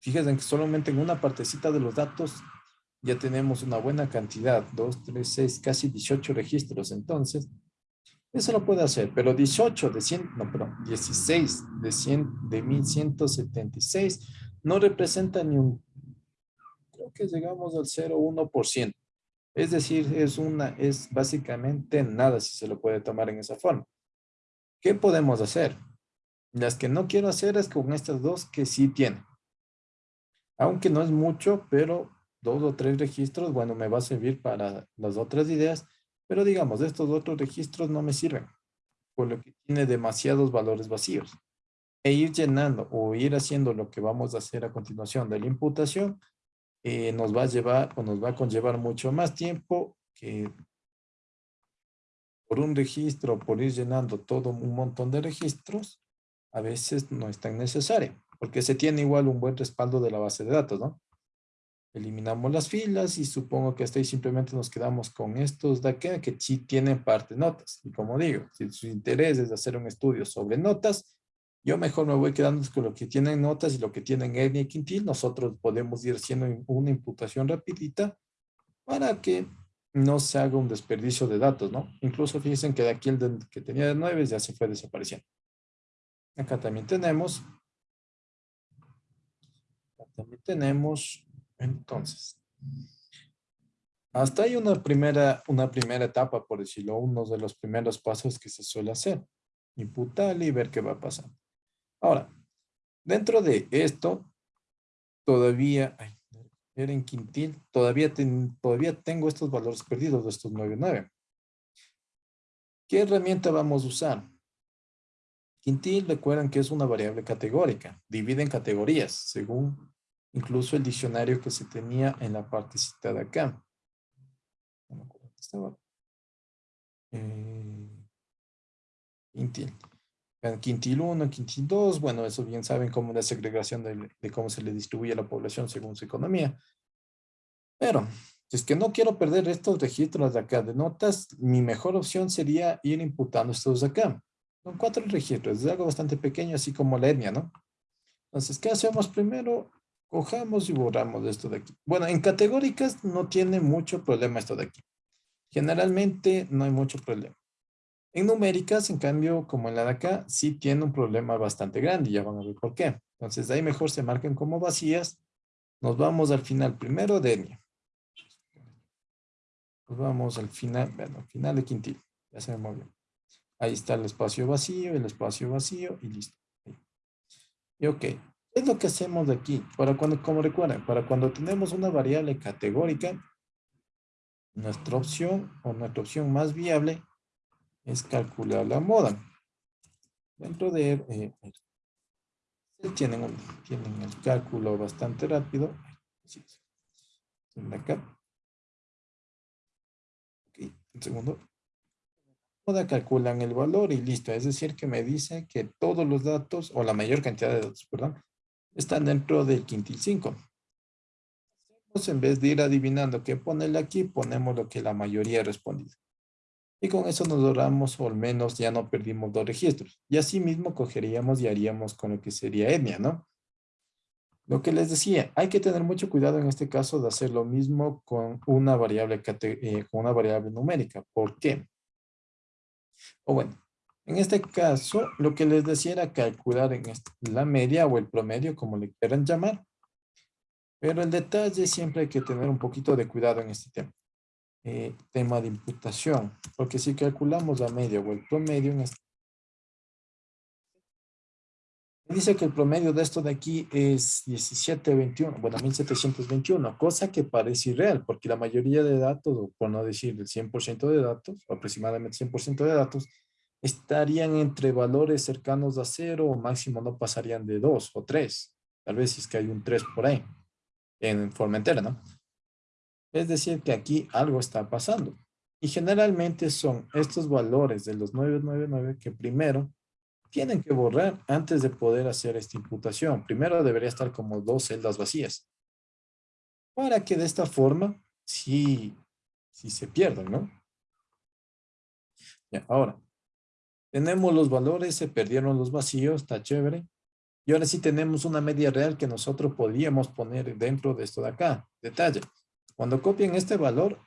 Fíjense que solamente en una partecita de los datos ya tenemos una buena cantidad, 2, 3, 6, casi 18 registros. Entonces, eso lo puede hacer, pero 18 de 100, no, perdón, 16 de 100, de 1176 no representa ni un, creo que llegamos al 0,1%. Es decir, es una, es básicamente nada si se lo puede tomar en esa forma. ¿Qué podemos hacer? Las que no quiero hacer es con estas dos que sí tienen. Aunque no es mucho, pero dos o tres registros, bueno, me va a servir para las otras ideas, pero digamos, estos otros registros no me sirven, por lo que tiene demasiados valores vacíos. E ir llenando o ir haciendo lo que vamos a hacer a continuación de la imputación, eh, nos va a llevar o nos va a conllevar mucho más tiempo que por un registro, por ir llenando todo un montón de registros, a veces no es tan necesario, porque se tiene igual un buen respaldo de la base de datos, ¿no? Eliminamos las filas y supongo que hasta ahí simplemente nos quedamos con estos de acá que sí tienen parte notas. Y como digo, si su interés es hacer un estudio sobre notas, yo mejor me voy quedando con lo que tienen notas y lo que tienen Edna y Quintil. Nosotros podemos ir haciendo una imputación rapidita para que no se haga un desperdicio de datos, ¿no? Incluso fíjense que de aquí el que tenía de 9 ya se fue desapareciendo. Acá también tenemos, acá también tenemos, entonces, hasta hay una primera, una primera etapa, por decirlo, uno de los primeros pasos que se suele hacer. Imputar y ver qué va a pasar. Ahora, dentro de esto, todavía, ay, quintil, todavía, todavía tengo estos valores perdidos de estos 9, ¿Qué herramienta vamos a usar? Quintil, recuerdan que es una variable categórica, divide en categorías, según incluso el diccionario que se tenía en la parte citada acá. Eh, quintil. Quintil 1, quintil 2, bueno, eso bien saben cómo la segregación de, de, cómo se le distribuye a la población según su economía. Pero, si es que no quiero perder estos registros de acá de notas, mi mejor opción sería ir imputando estos de acá. Son cuatro registros, es algo bastante pequeño, así como la etnia, ¿no? Entonces, ¿qué hacemos primero? Cojamos y borramos esto de aquí. Bueno, en categóricas no tiene mucho problema esto de aquí. Generalmente no hay mucho problema. En numéricas, en cambio, como en la de acá, sí tiene un problema bastante grande. Ya van a ver por qué. Entonces, de ahí mejor se marquen como vacías. Nos vamos al final primero de etnia. Nos vamos al final, bueno, al final de quintil. Ya se me movió. Ahí está el espacio vacío, el espacio vacío y listo. Y ok, ¿qué es lo que hacemos aquí? Para cuando, como recuerden, para cuando tenemos una variable categórica, nuestra opción o nuestra opción más viable es calcular la moda. Dentro de eh, tienen, tienen el cálculo bastante rápido. Acá. Ok, un segundo calculan el valor y listo. Es decir, que me dice que todos los datos, o la mayor cantidad de datos, perdón, están dentro del quintil 5. En vez de ir adivinando qué ponerle aquí, ponemos lo que la mayoría ha respondido. Y con eso nos ahorramos, o al menos ya no perdimos dos registros. Y así mismo cogeríamos y haríamos con lo que sería etnia, ¿no? Lo que les decía, hay que tener mucho cuidado en este caso de hacer lo mismo con una variable, eh, con una variable numérica. ¿Por qué? O bueno, en este caso, lo que les decía era calcular en la media o el promedio, como le quieran llamar. Pero el detalle siempre hay que tener un poquito de cuidado en este tema. Eh, tema de imputación. Porque si calculamos la media o el promedio en este Dice que el promedio de esto de aquí es 1721, bueno, 1721, cosa que parece irreal, porque la mayoría de datos, o por no decir el 100% de datos, aproximadamente 100% de datos, estarían entre valores cercanos a cero o máximo no pasarían de 2 o 3. Tal vez es que hay un 3 por ahí, en forma entera, ¿no? Es decir, que aquí algo está pasando. Y generalmente son estos valores de los 999 que primero tienen que borrar antes de poder hacer esta imputación. Primero debería estar como dos celdas vacías. Para que de esta forma sí, sí se pierdan, ¿no? Ya, ahora, tenemos los valores, se perdieron los vacíos, está chévere. Y ahora sí tenemos una media real que nosotros podríamos poner dentro de esto de acá. Detalle, cuando copien este valor,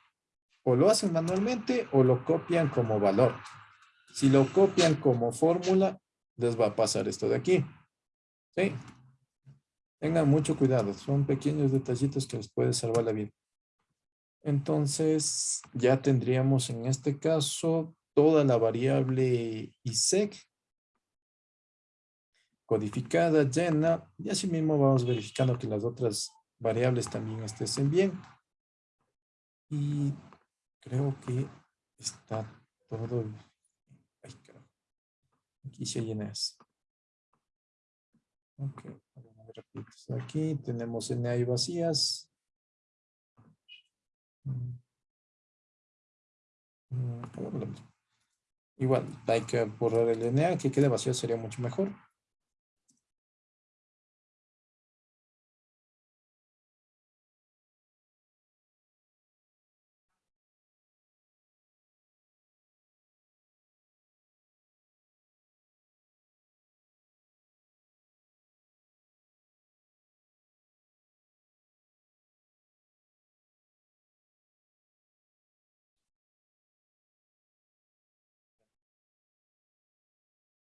o lo hacen manualmente o lo copian como valor. Si lo copian como fórmula, les va a pasar esto de aquí. ¿Sí? Tengan mucho cuidado, son pequeños detallitos que les puede salvar la vida. Entonces, ya tendríamos en este caso toda la variable ISEC codificada, llena, y así mismo vamos verificando que las otras variables también estén bien. Y creo que está todo Aquí se llena. Ok, aquí tenemos y vacías. Mm. Mm, Igual, hay que borrar el NA, que quede vacío sería mucho mejor.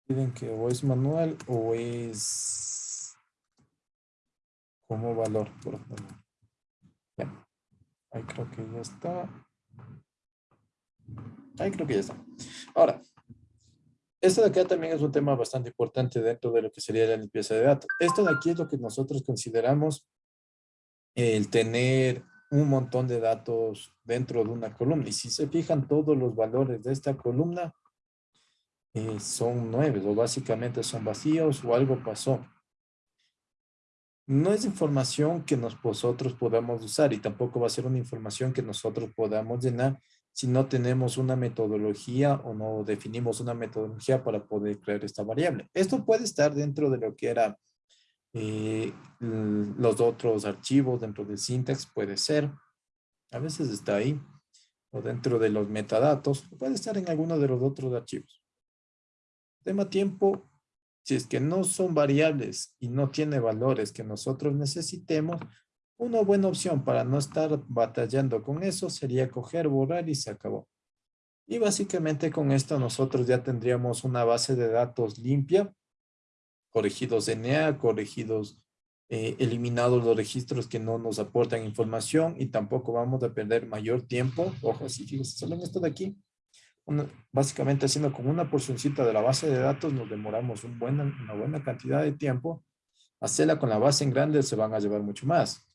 Piden que o es manual o es como valor. Por Ya. Ahí creo que ya está. Ahí creo que ya está. Ahora, esto de acá también es un tema bastante importante dentro de lo que sería la limpieza de datos. Esto de aquí es lo que nosotros consideramos el tener un montón de datos dentro de una columna. Y si se fijan todos los valores de esta columna, eh, son nueve o básicamente son vacíos o algo pasó. No es información que nosotros podamos usar y tampoco va a ser una información que nosotros podamos llenar si no tenemos una metodología o no definimos una metodología para poder crear esta variable. Esto puede estar dentro de lo que era eh, los otros archivos dentro del syntax, puede ser. A veces está ahí. O dentro de los metadatos, puede estar en alguno de los otros archivos. Tema tiempo, si es que no son variables y no tiene valores que nosotros necesitemos, una buena opción para no estar batallando con eso sería coger, borrar y se acabó. Y básicamente con esto nosotros ya tendríamos una base de datos limpia, corregidos NA, corregidos, eh, eliminados los registros que no nos aportan información y tampoco vamos a perder mayor tiempo. Ojo, así fíjense, solo en esto de aquí, básicamente haciendo con una porcioncita de la base de datos nos demoramos un una buena cantidad de tiempo. Hacerla con la base en grande se van a llevar mucho más,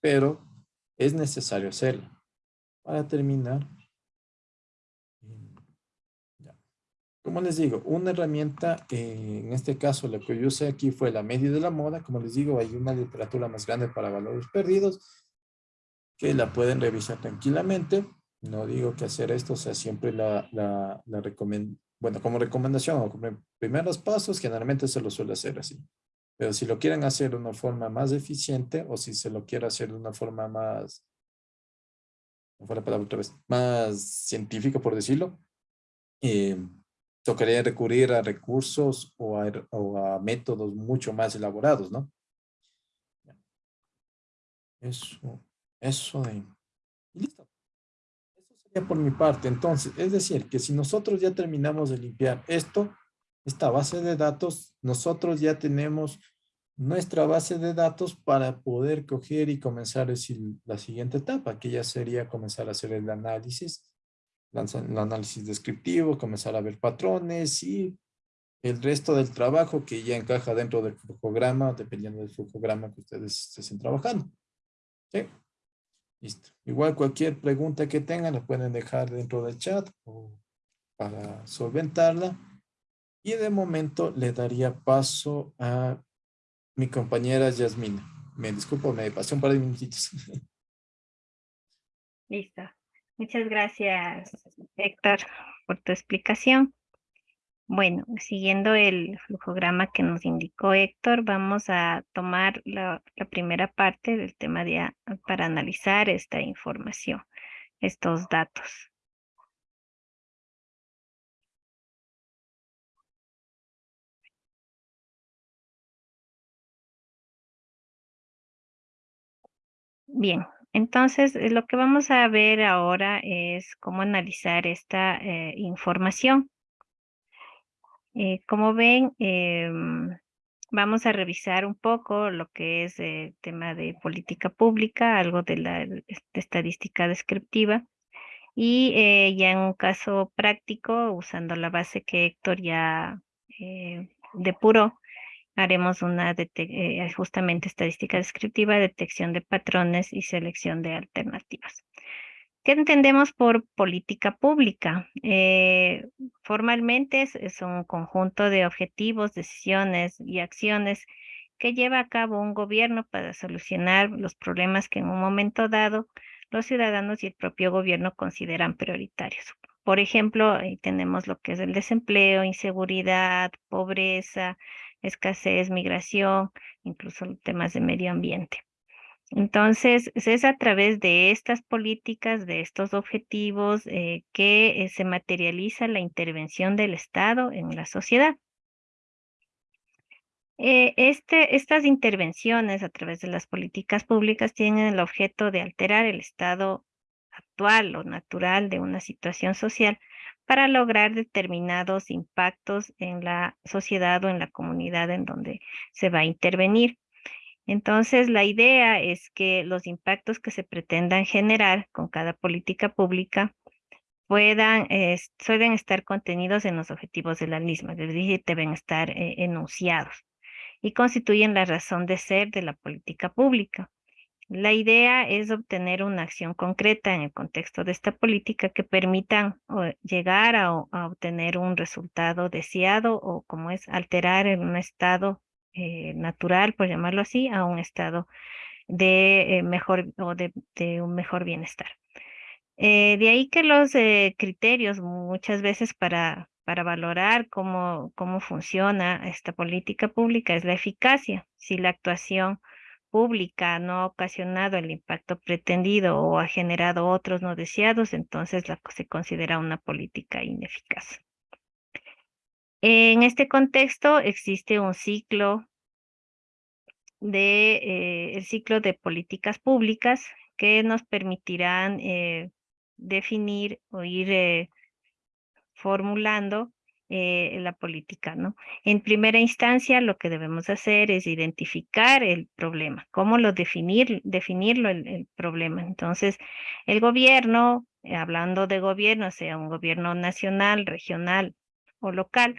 pero es necesario hacerlo. Para terminar, como les digo, una herramienta, eh, en este caso lo que yo usé aquí fue la media de la moda. Como les digo, hay una literatura más grande para valores perdidos que la pueden revisar tranquilamente. No digo que hacer esto sea siempre la, la, recomendación, bueno, como recomendación o como primeros pasos, generalmente se lo suele hacer así. Pero si lo quieren hacer de una forma más eficiente o si se lo quiere hacer de una forma más, no fue la palabra otra vez, más científica por decirlo, eh, tocaría recurrir a recursos o a, o a métodos mucho más elaborados, ¿no? Eso, eso de... Listo por mi parte. Entonces, es decir, que si nosotros ya terminamos de limpiar esto, esta base de datos, nosotros ya tenemos nuestra base de datos para poder coger y comenzar la siguiente etapa, que ya sería comenzar a hacer el análisis, el análisis descriptivo, comenzar a ver patrones y el resto del trabajo que ya encaja dentro del flujograma, dependiendo del flujograma que ustedes estén trabajando. ¿Sí? Listo. Igual cualquier pregunta que tengan la pueden dejar dentro del chat o para solventarla. Y de momento le daría paso a mi compañera Yasmina. Me disculpo, me pasé un par de minutitos. (laughs) Listo. Muchas gracias, Héctor, por tu explicación. Bueno, siguiendo el flujograma que nos indicó Héctor, vamos a tomar la, primera parte del tema de, para analizar esta información, estos datos. Bien, entonces eh, lo que vamos a ver ahora es cómo analizar esta eh, información. Eh, como ven, em, vamos a revisar un poco lo que es el tema de política pública, algo de la estadística descriptiva. Y ya en un caso práctico, usando la base que Héctor ya depuró, haremos una eh, justamente estadística descriptiva, detección de patrones y selección de alternativas. ¿Qué entendemos por política pública? Eh, formalmente es, un conjunto de objetivos, decisiones y acciones que lleva a cabo un gobierno para solucionar los problemas que en un momento dado los ciudadanos y el propio gobierno consideran prioritarios. Por ejemplo, ahí tenemos lo que es el desempleo, inseguridad, pobreza, escasez, migración, incluso temas de medio ambiente. Entonces, es a través de estas políticas, de estos objetivos, eh, que eh, se materializa la intervención del Estado en la sociedad. Eh, este, estas intervenciones a través de las políticas públicas tienen el objeto de alterar el estado actual o natural de una situación social para lograr determinados impactos en la sociedad o en la comunidad en donde se va a intervenir. Entonces, la idea es que los impactos que se pretendan generar con cada política pública puedan, suelen estar contenidos en los objetivos de la misma, es decir, deben estar eh, enunciados y constituyen la razón de ser de la política pública. La idea es obtener una acción concreta en el contexto de esta política que permitan llegar a, obtener un resultado deseado o como es alterar en un estado eh, natural, por llamarlo así, a un estado de eh, mejor o de, un mejor bienestar. Eh, de ahí que los criterios muchas veces para, para valorar cómo, cómo funciona esta política pública es la eficacia. Si la actuación pública no ha ocasionado el impacto pretendido o ha generado otros no deseados, entonces la, se considera una política ineficaz. En este contexto existe un ciclo de eh, el ciclo de políticas públicas que nos permitirán eh, definir o ir eh, formulando la política, ¿no? En primera instancia, lo que debemos hacer es identificar el problema, cómo lo definir, definirlo el, problema. Entonces, el gobierno, hablando de gobierno, sea un gobierno nacional, regional o local,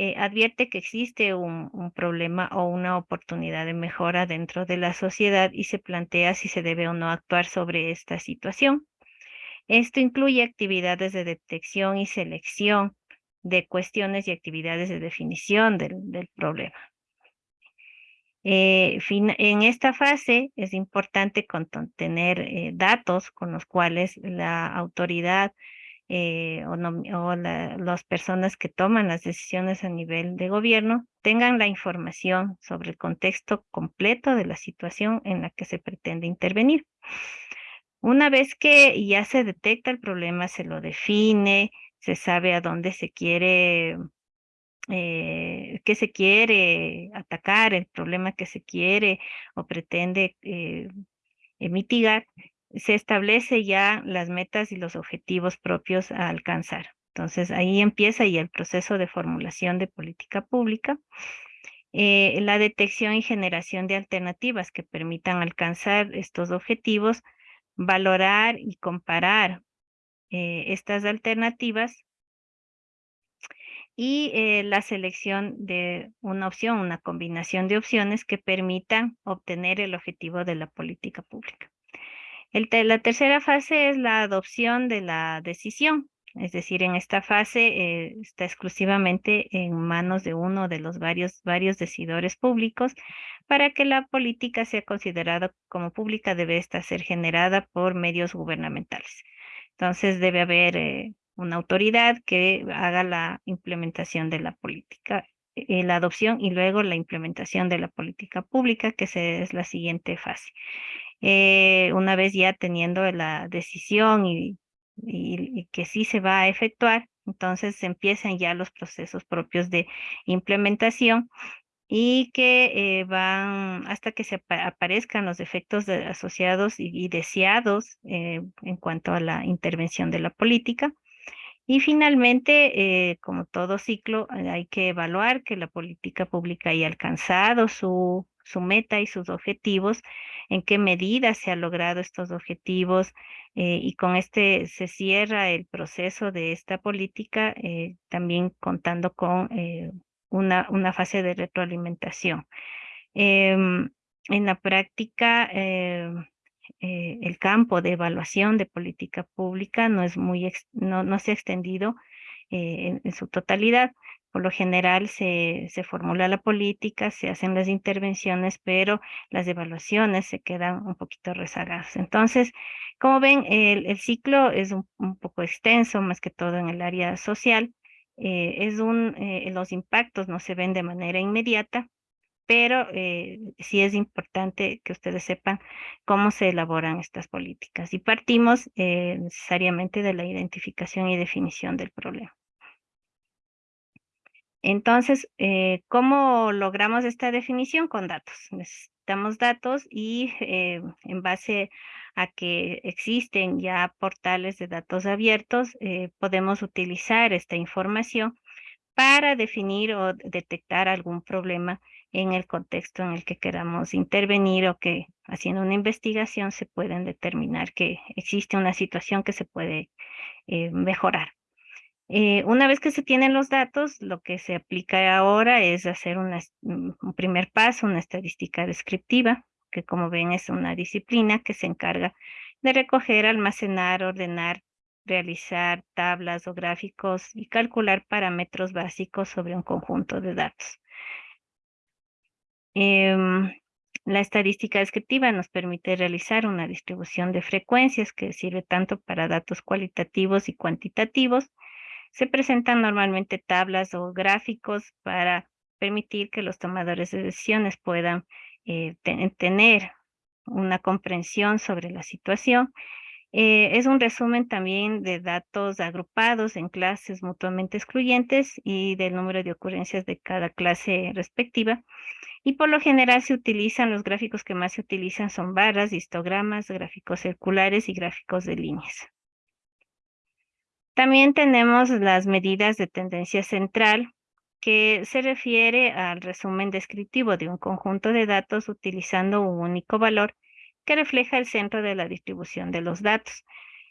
eh, advierte que existe un, problema o una oportunidad de mejora dentro de la sociedad y se plantea si se debe o no actuar sobre esta situación. Esto incluye actividades de detección y selección de cuestiones y actividades de definición del, problema. Eh, en esta fase es importante tener eh, datos con los cuales la autoridad eh, o, las personas que toman las decisiones a nivel de gobierno tengan la información sobre el contexto completo de la situación en la que se pretende intervenir. Una vez que ya se detecta el problema, se lo define, se sabe a dónde se quiere, eh, qué se quiere atacar, el problema que se quiere o pretende eh, mitigar, se establece ya las metas y los objetivos propios a alcanzar. Entonces ahí empieza ya el proceso de formulación de política pública. la detección y generación de alternativas que permitan alcanzar estos objetivos, valorar y comparar eh, estas alternativas y eh, la selección de una opción, una combinación de opciones que permitan obtener el objetivo de la política pública. La tercera fase es la adopción de la decisión, es decir, en esta fase eh, está exclusivamente en manos de uno de los varios, varios decidores públicos para que la política sea considerada como pública debe estar ser generada por medios gubernamentales. Entonces debe haber eh, una autoridad que haga la implementación de la política, eh, la adopción y luego la implementación de la política pública, que es la siguiente fase. Eh, una vez ya teniendo la decisión y, que sí se va a efectuar, entonces empiezan ya los procesos propios de implementación y que eh, van hasta que se aparezcan los efectos asociados y, deseados eh, en cuanto a la intervención de la política. Y finalmente, eh, como todo ciclo, hay que evaluar que la política pública haya alcanzado su, su meta y sus objetivos, en qué medida se han logrado estos objetivos y con este se cierra el proceso de esta política, también contando con una, una fase de retroalimentación. Em, en la práctica, eh, el campo de evaluación de política pública no, es muy no, no se ha extendido eh, en, su totalidad. Por lo general se, se, formula la política, se hacen las intervenciones, pero las evaluaciones se quedan un poquito rezagadas. Entonces, como ven, el, el ciclo es un, un, poco extenso, más que todo en el área social, eh, es un, eh, los impactos no se ven de manera inmediata, pero eh, sí es importante que ustedes sepan cómo se elaboran estas políticas. Y partimos necesariamente de la identificación y definición del problema. Entonces, ¿cómo logramos esta definición? Con datos. Necesitamos datos y en base a que existen ya portales de datos abiertos, eh, podemos utilizar esta información para definir o detectar algún problema en el contexto en el que queramos intervenir o que haciendo una investigación se pueden determinar que existe una situación que se puede eh, mejorar. Eh, una vez que se tienen los datos, lo que se aplica ahora es hacer un primer paso, una estadística descriptiva, que como ven es una disciplina que se encarga de recoger, almacenar, ordenar, realizar tablas o gráficos y calcular parámetros básicos sobre un conjunto de datos. Em, la estadística descriptiva nos permite realizar una distribución de frecuencias que sirve tanto para datos cualitativos y cuantitativos. Se presentan normalmente tablas o gráficos para permitir que los tomadores de decisiones puedan eh, tener una comprensión sobre la situación. Eh, es un resumen también de datos agrupados en clases mutuamente excluyentes y del número de ocurrencias de cada clase respectiva. Y por lo general se utilizan, los gráficos que más se utilizan son barras, histogramas, gráficos circulares y gráficos de líneas. También tenemos las medidas de tendencia central, que se refiere al resumen descriptivo de un conjunto de datos utilizando un único valor que refleja el centro de la distribución de los datos.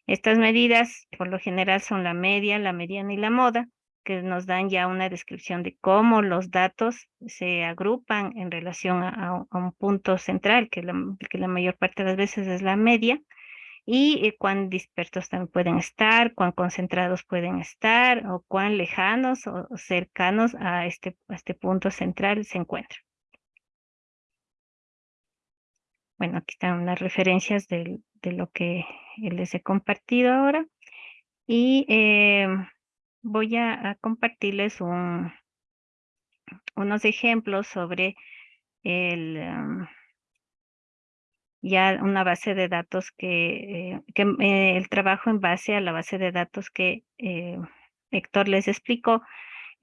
Estas medidas por lo general son la media, la mediana y la moda, que nos dan ya una descripción de cómo los datos se agrupan en relación a, un punto central, que que la mayor parte de las veces es la media, y eh, cuán dispersos también pueden estar, cuán concentrados pueden estar o cuán lejanos o cercanos a este, este punto central se encuentran. Bueno, aquí están las referencias de, lo que les he compartido ahora. Y em, voy a, compartirles un, unos ejemplos sobre el, em, ya una base de datos que, eh, que eh, el trabajo en base a la base de datos que eh, Héctor les explicó,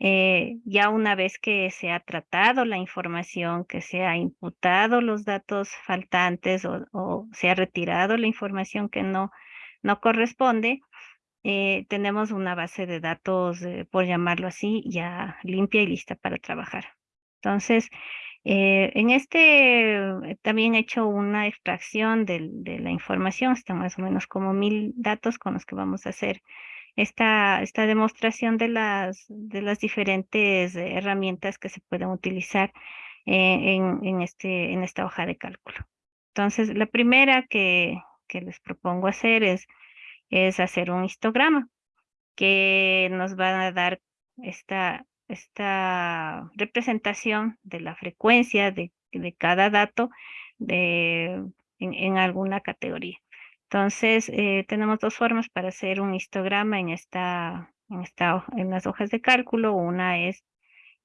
ya una vez que se ha tratado la información, que se ha imputado los datos faltantes o, se ha retirado la información que no, no corresponde, tenemos una base de datos, por llamarlo así, ya limpia y lista para trabajar. Entonces, eh, en este eh, también he hecho una extracción de, la información, están más o menos como mil datos con los que vamos a hacer esta, esta demostración de las, de las diferentes herramientas que se pueden utilizar eh, en, este, en esta hoja de cálculo. Entonces, la primera que, que les propongo hacer es, es hacer un histograma que nos va a dar esta, esta representación de la frecuencia de, cada dato de, en, alguna categoría. Entonces, eh, tenemos dos formas para hacer un histograma en esta, en esta, en las hojas de cálculo. Una es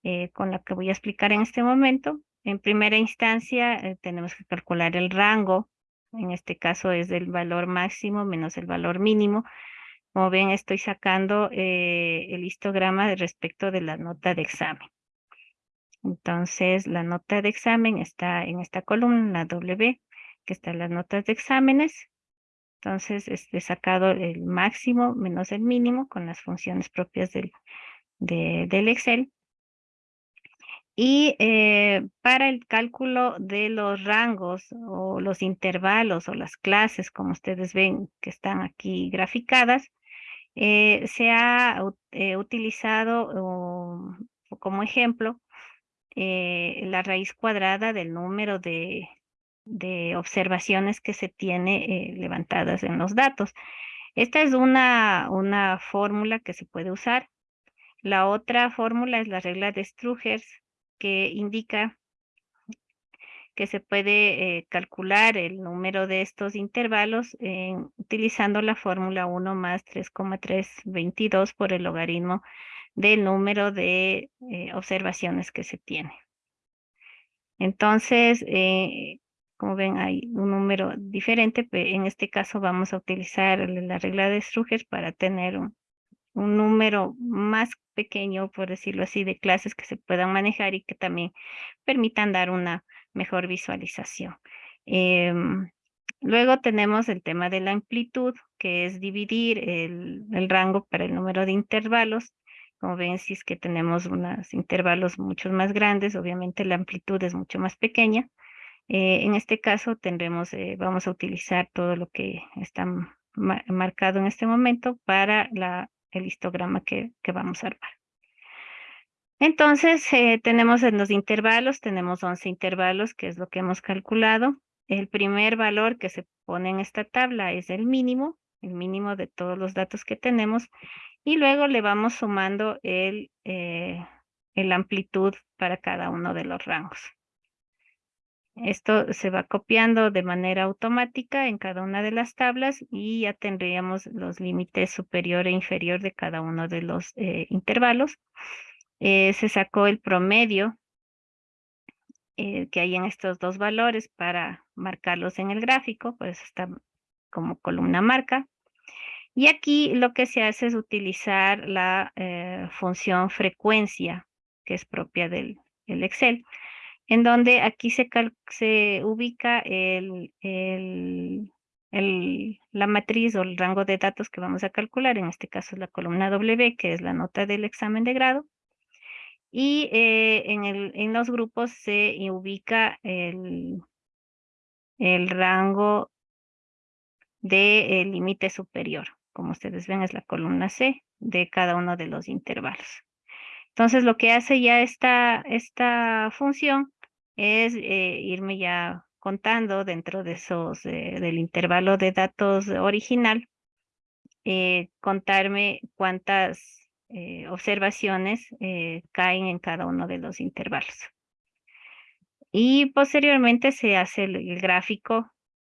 eh, con la que voy a explicar en este momento. En primera instancia, eh, tenemos que calcular el rango. En este caso es el valor máximo menos el valor mínimo. Como ven, estoy sacando el histograma respecto de la nota de examen. Entonces, la nota de examen está en esta columna, la W, que están las notas de exámenes. Entonces, he sacado el máximo menos el mínimo con las funciones propias del, del Excel. Y eh, para el cálculo de los rangos o los intervalos o las clases, como ustedes ven que están aquí graficadas, eh, se ha eh, utilizado como ejemplo la raíz cuadrada del número de, de observaciones que se tiene levantadas en los datos. Esta es una, una fórmula que se puede usar. La otra fórmula es la regla de Strugers, que indica que se puede eh, calcular el número de estos intervalos utilizando la fórmula 1 más 3,322 por el logaritmo del número de eh, observaciones que se tiene. Entonces, eh, como ven, hay un número diferente, pero en este caso vamos a utilizar la regla de Strugers para tener un, un número más pequeño, por decirlo así, de clases que se puedan manejar y que también permitan dar una mejor visualización. Em, luego tenemos el tema de la amplitud, que es dividir el, rango para el número de intervalos. Como ven, si es que tenemos unos intervalos mucho más grandes, obviamente la amplitud es mucho más pequeña. Eh, en este caso tendremos, eh, vamos a utilizar todo lo que está marcado en este momento para el histograma que, vamos a armar. Entonces, eh, tenemos en los intervalos, tenemos 11 intervalos, que es lo que hemos calculado. El primer valor que se pone en esta tabla es el mínimo, el mínimo de todos los datos que tenemos, y luego le vamos sumando el, eh, el amplitud para cada uno de los rangos. Esto se va copiando de manera automática en cada una de las tablas y ya tendríamos los límites superior e inferior de cada uno de los eh, intervalos. Eh, se sacó el promedio eh, que hay en estos dos valores para marcarlos en el gráfico, pues está como columna marca. Y aquí lo que se hace es utilizar la función frecuencia, que es propia del Excel en donde aquí se, se ubica el, la matriz o el rango de datos que vamos a calcular, en este caso es la columna W, que es la nota del examen de grado, y eh, en, el, en los grupos se ubica el, el rango de límite superior. Como ustedes ven es la columna C de cada uno de los intervalos. Entonces lo que hace ya esta, esta función es eh, irme ya contando dentro de esos, eh, del intervalo de datos original, contarme cuántas observaciones caen en cada uno de los intervalos. Y posteriormente se hace el, gráfico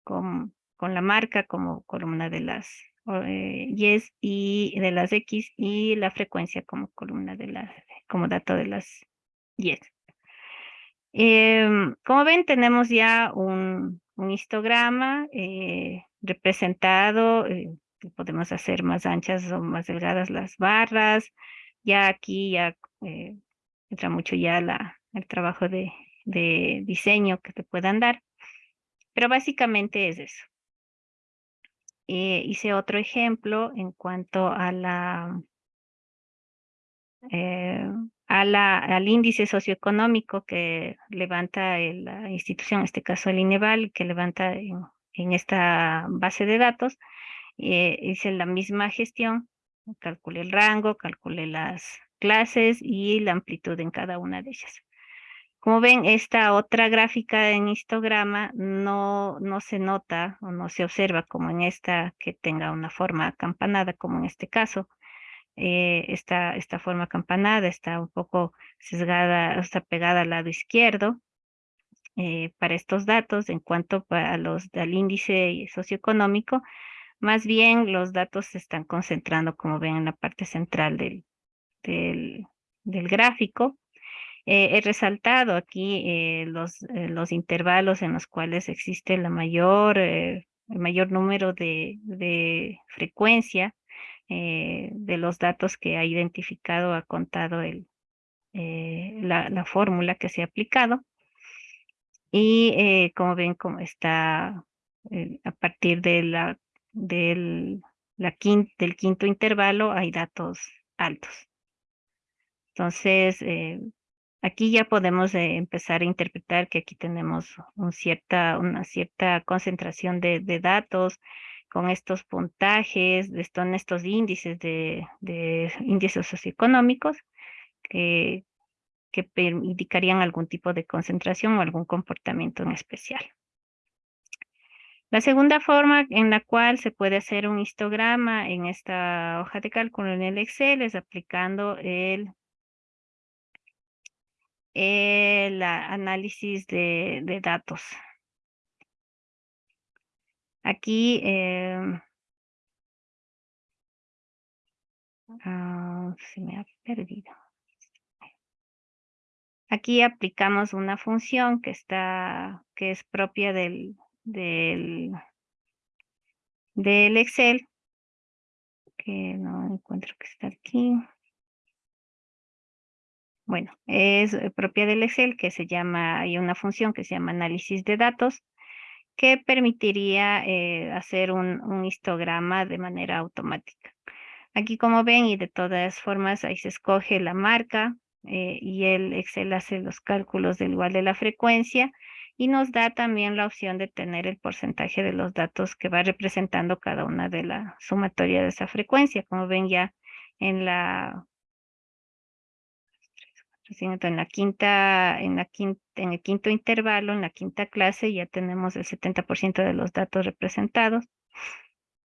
con, con, la marca como columna de las Y y de las X y la frecuencia como columna de las, como dato de las Y. Em, como ven, tenemos ya un, histograma eh, representado. Eh, podemos hacer más anchas o más delgadas las barras. Ya aquí ya eh, entra mucho ya la, el trabajo de, de diseño que te puedan dar. Pero básicamente es eso. hice otro ejemplo en cuanto a la al índice socioeconómico que levanta la institución, en este caso el INEVAL, que levanta en, esta base de datos, eh, hice la misma gestión, calculé el rango, calculé las clases y la amplitud en cada una de ellas. Como ven, esta otra gráfica en histograma no, no se nota o no se observa como en esta que tenga una forma acampanada, como en este caso, eh, esta, esta forma campanada está un poco sesgada, está pegada al lado izquierdo. eh, para estos datos en cuanto a los al índice socioeconómico, más bien los datos se están concentrando, como ven, en la parte central del, del, gráfico. Eh, he resaltado aquí eh, los, los intervalos en los cuales existe la mayor, el mayor número de, de frecuencia de los datos que ha identificado, ha contado el, la, la fórmula que se ha aplicado. Y eh, como ven, como está eh, a partir de la, del, la del quinto intervalo hay datos altos. Entonces, eh, aquí ya podemos empezar a interpretar que aquí tenemos un cierta, una cierta concentración de, de datos con estos puntajes, son estos índices de, de índices socioeconómicos que, que indicarían algún tipo de concentración o algún comportamiento en especial. La segunda forma en la cual se puede hacer un histograma en esta hoja de cálculo en el Excel es aplicando el, el análisis de, datos. Aquí em, ah, se me ha perdido. Aquí aplicamos una función que está, que es propia del, del, del Excel, que no encuentro que está aquí. Bueno, es propia del Excel que se llama, hay una función que se llama análisis de datos que permitiría eh, hacer un, un, histograma de manera automática. Aquí como ven y de todas formas ahí se escoge la marca, eh, y el Excel hace los cálculos del igual de la frecuencia y nos da también la opción de tener el porcentaje de los datos que va representando cada una de la sumatoria de esa frecuencia. Como ven ya en la en la quinta, en la quinta, en el quinto intervalo, en la quinta clase, ya tenemos el 70% de los datos representados.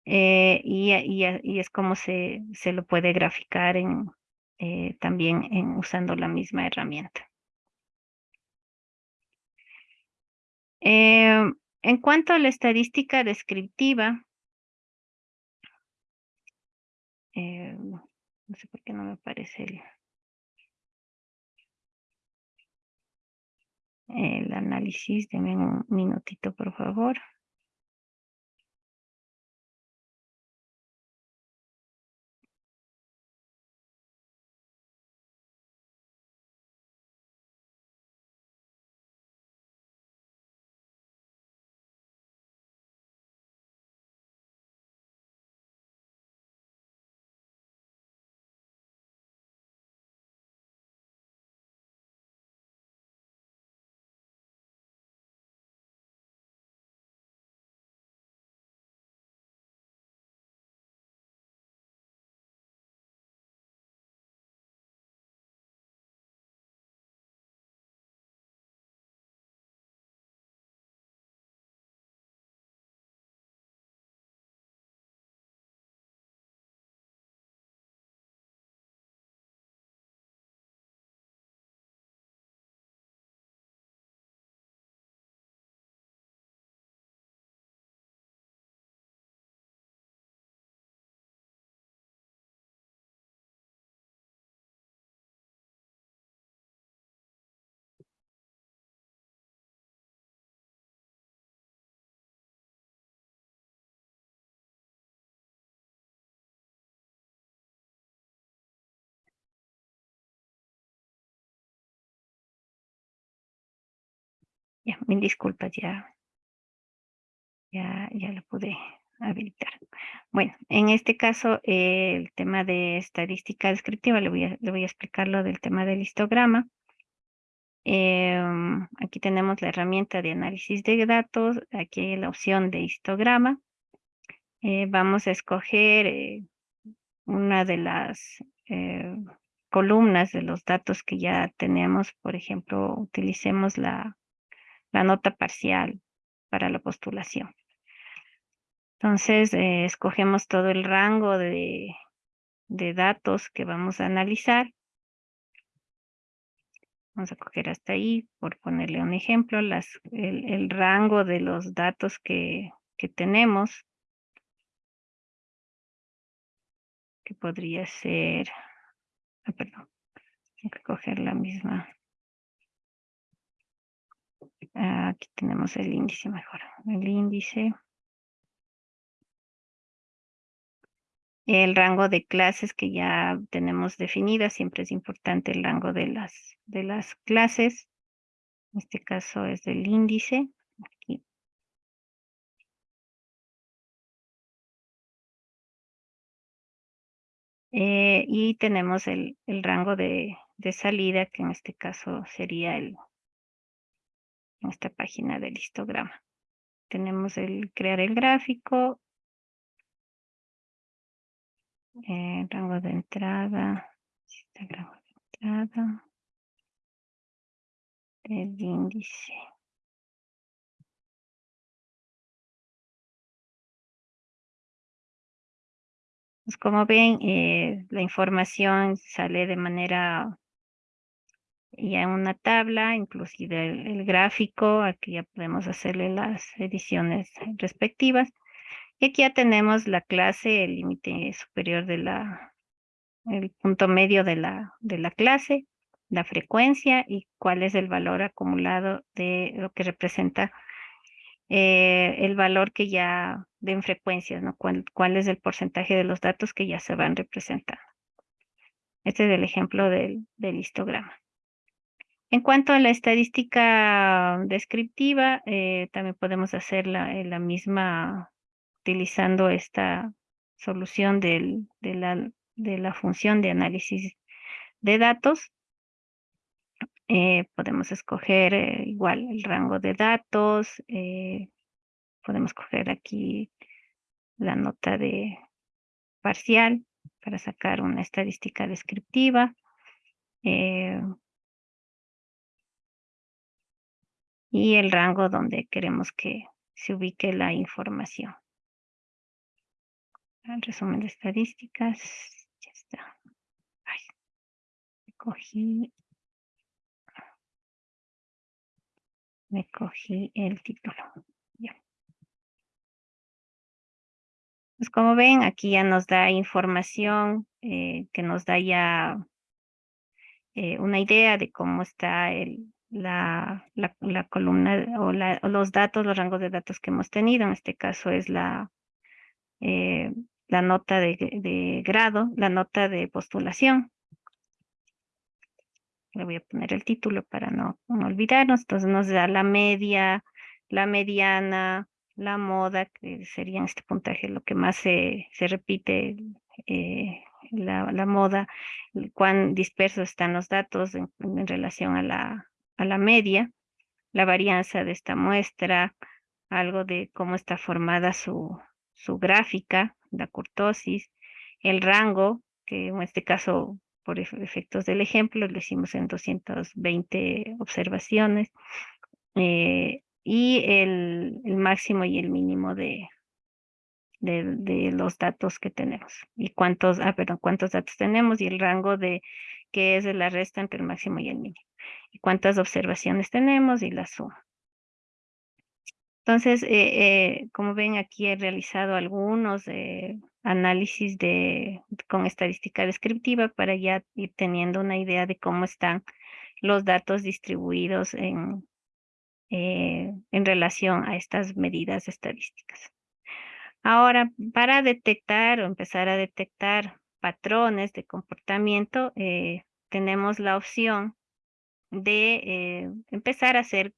Eh, y, y, es como se, se lo puede graficar en, eh, también en, usando la misma herramienta. Eh, en cuanto a la estadística descriptiva, eh, no sé por qué no me aparece el, el análisis. Deme un minutito, por favor. Ya, mil disculpas, ya, ya, ya lo pude habilitar. Bueno, en este caso, eh, el tema de estadística descriptiva, le voy a, le voy a explicar lo del tema del histograma. Em, aquí tenemos la herramienta de análisis de datos, aquí hay la opción de histograma. Eh, vamos a escoger eh, una de las columnas de los datos que ya tenemos, por ejemplo, utilicemos la la nota parcial para la postulación. Entonces, eh, escogemos todo el rango de, de datos que vamos a analizar. Vamos a coger hasta ahí, por ponerle un ejemplo, las, el, el rango de los datos que, que tenemos. Que podría ser, ah, perdón, tengo que coger la misma. Ah, aquí tenemos el índice mejor. El índice. El rango de clases que ya tenemos definidas, siempre es importante el rango de las, de las clases. En este caso es del índice. Aquí. Eh, y tenemos el, el rango de, de, salida, que en este caso sería el, en esta página del histograma. Tenemos el crear el gráfico, eh, rango de entrada, rango de entrada, el índice. Pues como ven, eh, la información sale de manera ya en una tabla, inclusive el, gráfico, aquí ya podemos hacerle las ediciones respectivas. Y aquí ya tenemos la clase, el límite superior de la, el punto medio de la, de la clase, la frecuencia y cuál es el valor acumulado de lo que representa eh, el valor que ya den frecuencias, ¿no? ¿Cuál, ¿Cuál, es el porcentaje de los datos que ya se van representando? Este es el ejemplo del, del histograma. En cuanto a la estadística descriptiva, eh, también podemos hacer la, la, misma utilizando esta solución de, la, función de análisis de datos. Eh, podemos escoger eh, igual el rango de datos, eh, podemos coger aquí la nota de parcial para sacar una estadística descriptiva. Y el rango donde queremos que se ubique la información. El resumen de estadísticas, ya está. Ay, cogí me cogí el título. Ya. Pues como ven, aquí ya nos da información eh, que nos da ya eh, una idea de cómo está el, la, la, columna o, los datos, los rangos de datos que hemos tenido. En este caso es la, eh, la nota de, de grado, la nota de postulación le voy a poner el título para no, olvidarnos, entonces nos da la media, la mediana, la moda, que sería en este puntaje lo que más se, se repite, eh, la, la, moda, cuán dispersos están los datos en, relación a la, a la media, la varianza de esta muestra, algo de cómo está formada su, su gráfica, la curtosis, el rango, que en este caso por efectos del ejemplo, lo hicimos en 220 observaciones, eh, y el, el, máximo y el mínimo de, de, los datos que tenemos. Y cuántos, ah, perdón, cuántos datos tenemos y el rango de que es la resta entre el máximo y el mínimo. Y cuántas observaciones tenemos y la suma. Entonces, eh, eh, como ven, aquí he realizado algunos eh, análisis de, con estadística descriptiva para ya ir teniendo una idea de cómo están los datos distribuidos en, en relación a estas medidas estadísticas. Ahora, para detectar o empezar a detectar patrones de comportamiento, tenemos la opción de eh, empezar a hacer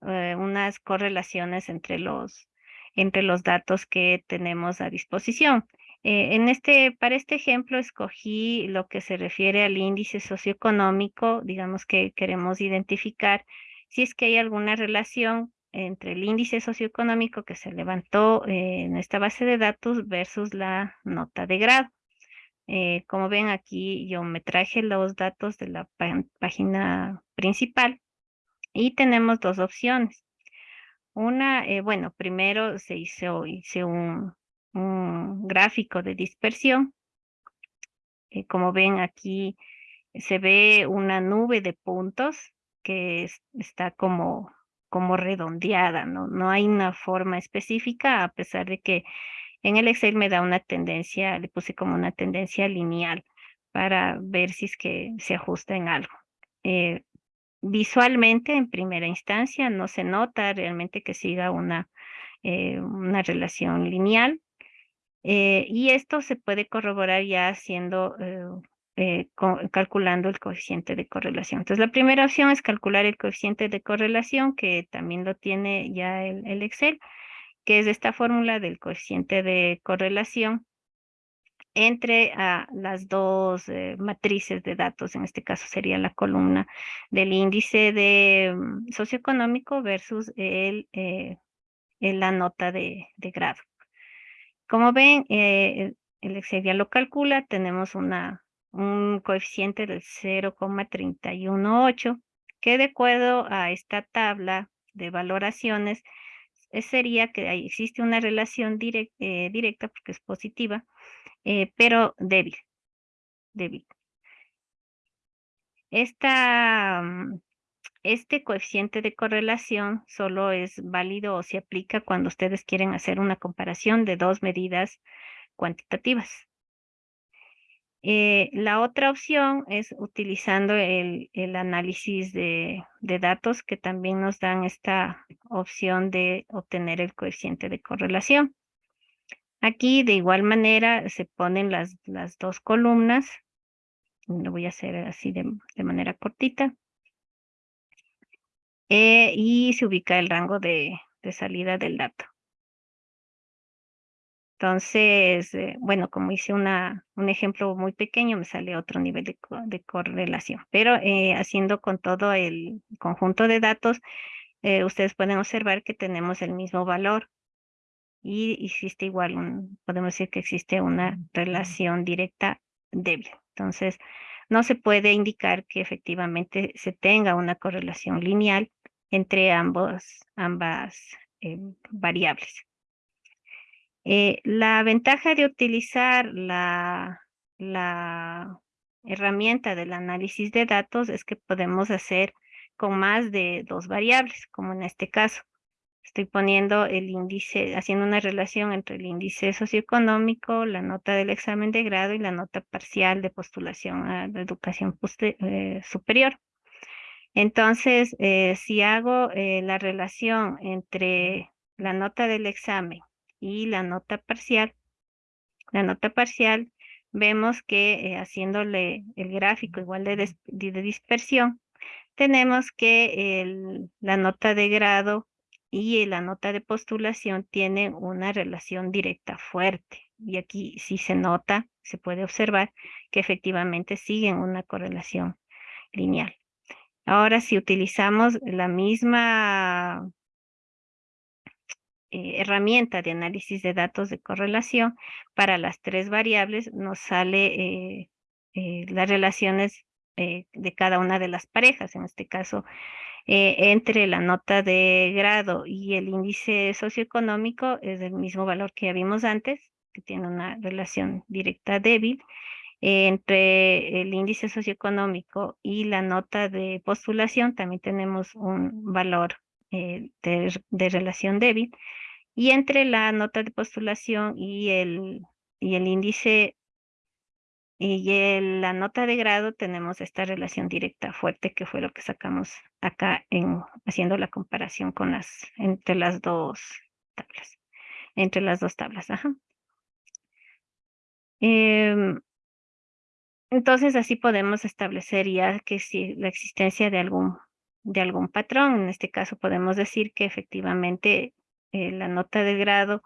unas correlaciones entre los, entre los datos que tenemos a disposición. Eh, en este, para este ejemplo escogí lo que se refiere al índice socioeconómico, digamos que queremos identificar si es que hay alguna relación entre el índice socioeconómico que se levantó eh, en esta base de datos versus la nota de grado. Eh, como ven aquí yo me traje los datos de la página principal y tenemos dos opciones. Una, bueno, primero se hizo, un gráfico de dispersión. Eh, como ven aquí, se ve una nube de puntos que está como, como redondeada, ¿no? No hay una forma específica, a pesar de que en el Excel me da una tendencia, le puse como una tendencia lineal para ver si es que se ajusta en algo. Eh, visualmente, en primera instancia, no se nota realmente que siga una, eh, una relación lineal. Eh, y esto se puede corroborar ya haciendo, calculando el coeficiente de correlación. Entonces, la primera opción es calcular el coeficiente de correlación, que también lo tiene ya el, el Excel, que es esta fórmula del coeficiente de correlación entre ah, las dos eh, matrices de datos, en este caso sería la columna del índice mm, socioeconómico versus el, eh, la nota de, grado. Como ven, eh, el Excel ya lo calcula, tenemos una, un coeficiente del 0,318, que de acuerdo a esta tabla de valoraciones, sería que existe una relación directa, porque es positiva, eh, pero débil, débil. Esta, mm, este coeficiente de correlación solo es válido o se aplica cuando ustedes quieren hacer una comparación de dos medidas cuantitativas. Eh, la otra opción es utilizando el, análisis de, datos que también nos dan esta opción de obtener el coeficiente de correlación. Aquí de igual manera se ponen las, las dos columnas. Lo voy a hacer así de, manera cortita. Eh, y se ubica el rango de, salida del dato. Entonces, eh, bueno, como hice una, un ejemplo muy pequeño, me sale otro nivel de, de correlación. Pero eh, haciendo con todo el conjunto de datos, ustedes pueden observar que tenemos el mismo valor y existe igual, un, podemos decir que existe una relación directa débil. Entonces, no se puede indicar que efectivamente se tenga una correlación lineal entre ambos, ambas eh, variables. Eh, la ventaja de utilizar la, herramienta del análisis de datos es que podemos hacer con más de dos variables, como en este caso. Estoy poniendo el índice, haciendo una relación entre el índice socioeconómico, la nota del examen de grado y la nota parcial de postulación a la educación eh, superior. Entonces, eh, si hago la relación entre la nota del examen y la nota parcial, la nota parcial, vemos que haciéndole el gráfico igual de, dispersión, tenemos que la nota de grado y la nota de postulación tiene una relación directa fuerte. Y aquí sí se nota, se puede observar que efectivamente siguen una correlación lineal. Ahora, si utilizamos la misma eh, herramienta de análisis de datos de correlación para las tres variables, nos sale eh, eh, las relaciones de cada una de las parejas. En este caso, eh, entre la nota de grado y el índice socioeconómico es del mismo valor que ya vimos antes, que tiene una relación directa débil. entre el índice socioeconómico y la nota de postulación también tenemos un valor eh, de, relación débil. Y entre la nota de postulación y el, y el índice y la nota de grado tenemos esta relación directa fuerte que fue lo que sacamos acá en haciendo la comparación con las entre las dos tablas. Entre las dos tablas. Em, entonces así podemos establecer ya que si la existencia de algún de algún patrón, en este caso podemos decir que efectivamente eh, la nota de grado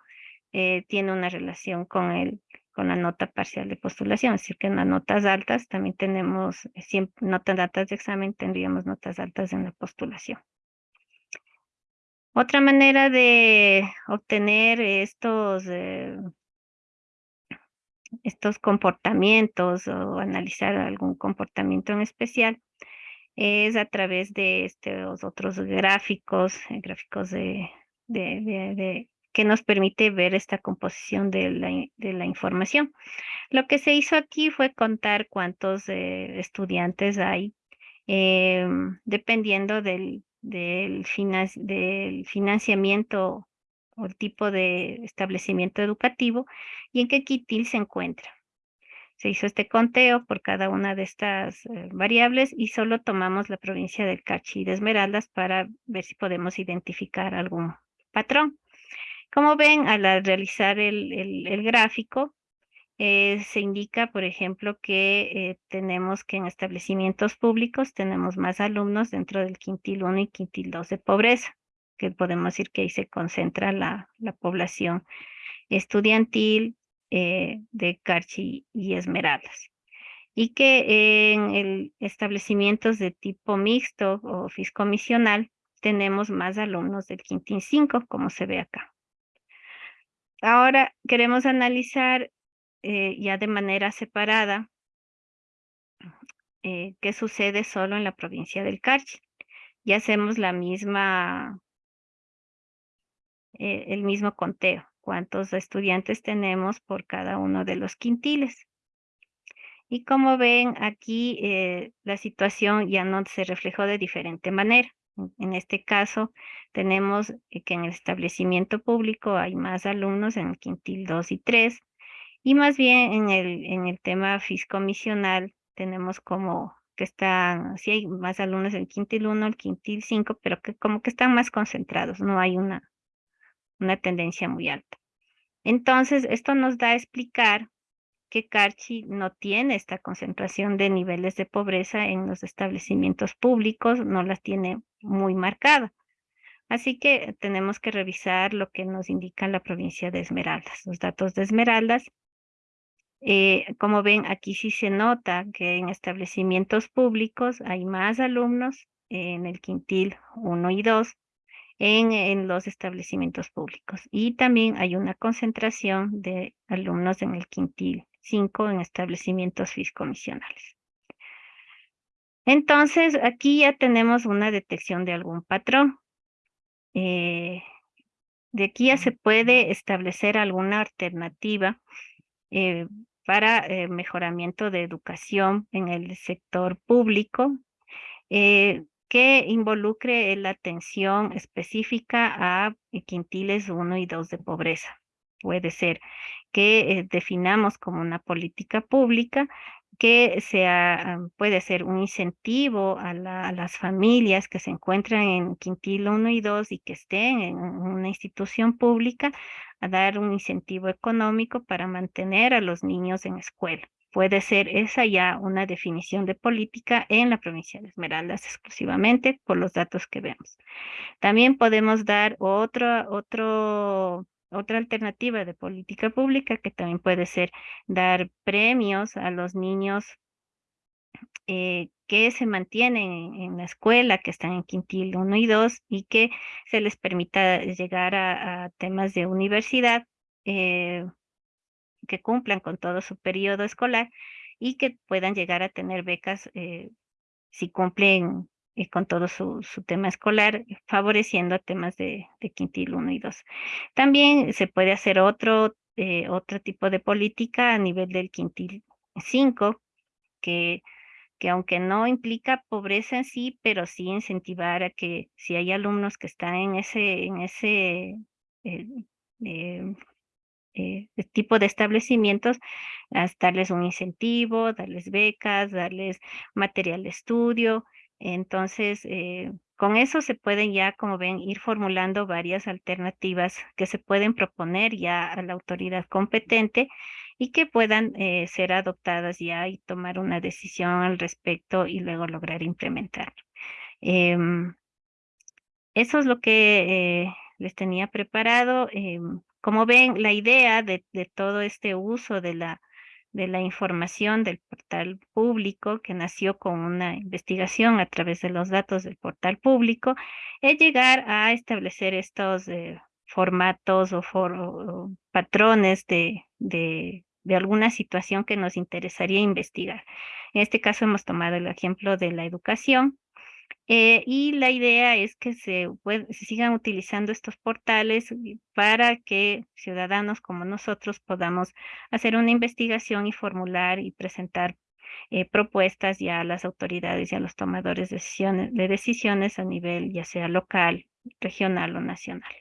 eh, tiene una relación con el con la nota parcial de postulación, es decir, que en las notas altas también tenemos, eh, siempre, notas altas de examen, tendríamos notas altas en la postulación. Otra manera de obtener estos, estos comportamientos o analizar algún comportamiento en especial es a través de estos otros gráficos, gráficos de, de, que nos permite ver esta composición de la, de la información. Lo que se hizo aquí fue contar cuántos eh, estudiantes hay, eh, dependiendo del, del, del financiamiento o el tipo de establecimiento educativo y en qué quitil se encuentra. Se hizo este conteo por cada una de estas eh, variables y solo tomamos la provincia del Cachi y de Esmeraldas para ver si podemos identificar algún patrón. Como ven, al realizar el, gráfico, eh, se indica, por ejemplo, que eh, tenemos que en establecimientos públicos tenemos más alumnos dentro del quintil 1 y quintil 2 de pobreza, que podemos decir que ahí se concentra la, población estudiantil eh, de Carchi y Esmeraldas. Y que en el establecimientos de tipo mixto o fiscomisional tenemos más alumnos del quintil 5, como se ve acá. Ahora queremos analizar eh, ya de manera separada eh, qué sucede solo en la provincia del Carchi. Y hacemos la misma, eh, el mismo conteo, cuántos estudiantes tenemos por cada uno de los quintiles. Y como ven aquí, la situación ya no se reflejó de diferente manera. En este caso, tenemos eh, que en el establecimiento público hay más alumnos en el quintil 2 y 3, y más bien en el, en el tema fiscomisional tenemos como que están, sí hay más alumnos en el quintil 1, el quintil 5, pero que como que están más concentrados, no hay una, una tendencia muy alta. Entonces, esto nos da a explicar que Carchi no tiene esta concentración de niveles de pobreza en los establecimientos públicos, no las tiene muy marcada. Así que tenemos que revisar lo que nos indica la provincia de Esmeraldas. Los datos de Esmeraldas, eh, como ven, aquí sí se nota que en establecimientos públicos hay más alumnos en el quintil 1 y 2 en, en, los establecimientos públicos. Y también hay una concentración de alumnos en el quintil 5 en establecimientos fiscomisionales. Entonces, aquí ya tenemos una detección de algún patrón. Eh, de aquí ya se puede establecer alguna alternativa eh, para eh, mejoramiento de educación en el sector público que involucre la atención específica a quintiles 1 y 2 de pobreza. Puede ser que definamos como una política pública que sea, puede ser un incentivo a, las familias que se encuentran en quintil 1 y 2 y que estén en una institución pública a dar un incentivo económico para mantener a los niños en escuela. Puede ser esa ya una definición de política en la provincia de Esmeraldas exclusivamente por los datos que vemos. También podemos dar otro, otro otra alternativa de política pública que también puede ser dar premios a los niños eh, que se mantienen en, la escuela, que están en quintil 1 y 2 y que se les permita llegar a, temas de universidad eh, que cumplan con todo su periodo escolar y que puedan llegar a tener becas eh, si cumplen y con todo su, tema escolar, favoreciendo temas de, quintil 1 y 2. También se puede hacer otro, eh, otro tipo de política a nivel del quintil 5, que, que aunque no implica pobreza en sí, pero sí incentivar a que si hay alumnos que están en ese, en ese eh, eh, tipo de establecimientos, darles un incentivo, darles becas, darles material de estudio, entonces, eh, con eso se pueden ya, como ven, ir formulando varias alternativas que se pueden proponer ya a la autoridad competente y que puedan eh, ser adoptadas ya y tomar una decisión al respecto y luego lograr implementar. Em, eso es lo que eh, les tenía preparado. Em, como ven, la idea de todo este uso de la de la información del portal público que nació con una investigación a través de los datos del portal público, es llegar a establecer estos eh, formatos o, patrones de, de, de alguna situación que nos interesaría investigar. En este caso hemos tomado el ejemplo de la educación Eh, y la idea es que se, se sigan utilizando estos portales para que ciudadanos como nosotros podamos hacer una investigación y formular y presentar eh, propuestas ya a las autoridades y a los tomadores de decisiones, de decisiones a nivel ya sea local, regional o nacional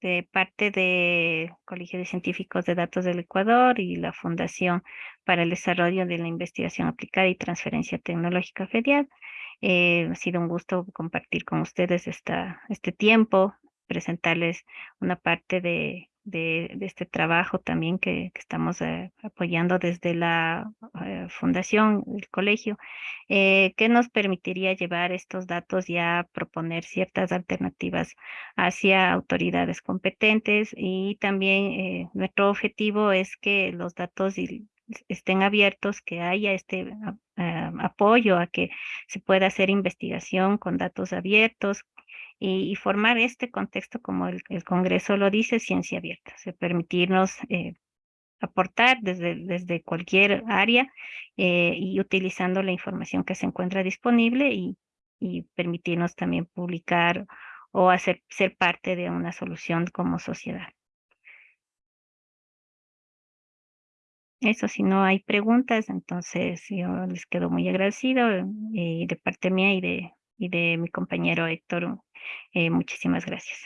de parte de Colegio de Científicos de Datos del Ecuador y la Fundación para el Desarrollo de la Investigación Aplicada y Transferencia Tecnológica FEDIAD. Eh, ha sido un gusto compartir con ustedes esta, este tiempo, presentarles una parte de de, este trabajo también que, estamos eh, apoyando desde la eh, fundación, el colegio, que nos permitiría llevar estos datos y a proponer ciertas alternativas hacia autoridades competentes y también nuestro objetivo es que los datos estén abiertos, que haya este apoyo a que se pueda hacer investigación con datos abiertos, y, formar este contexto, como el, Congreso lo dice, ciencia abierta, o permitirnos eh, aportar desde, desde cualquier área eh, y utilizando la información que se encuentra disponible y, y permitirnos también publicar o hacer, ser parte de una solución como sociedad. Eso, si no hay preguntas, entonces yo les quedo muy agradecido eh, de parte mía y de, y de mi compañero Héctor. Eh, muchísimas gracias.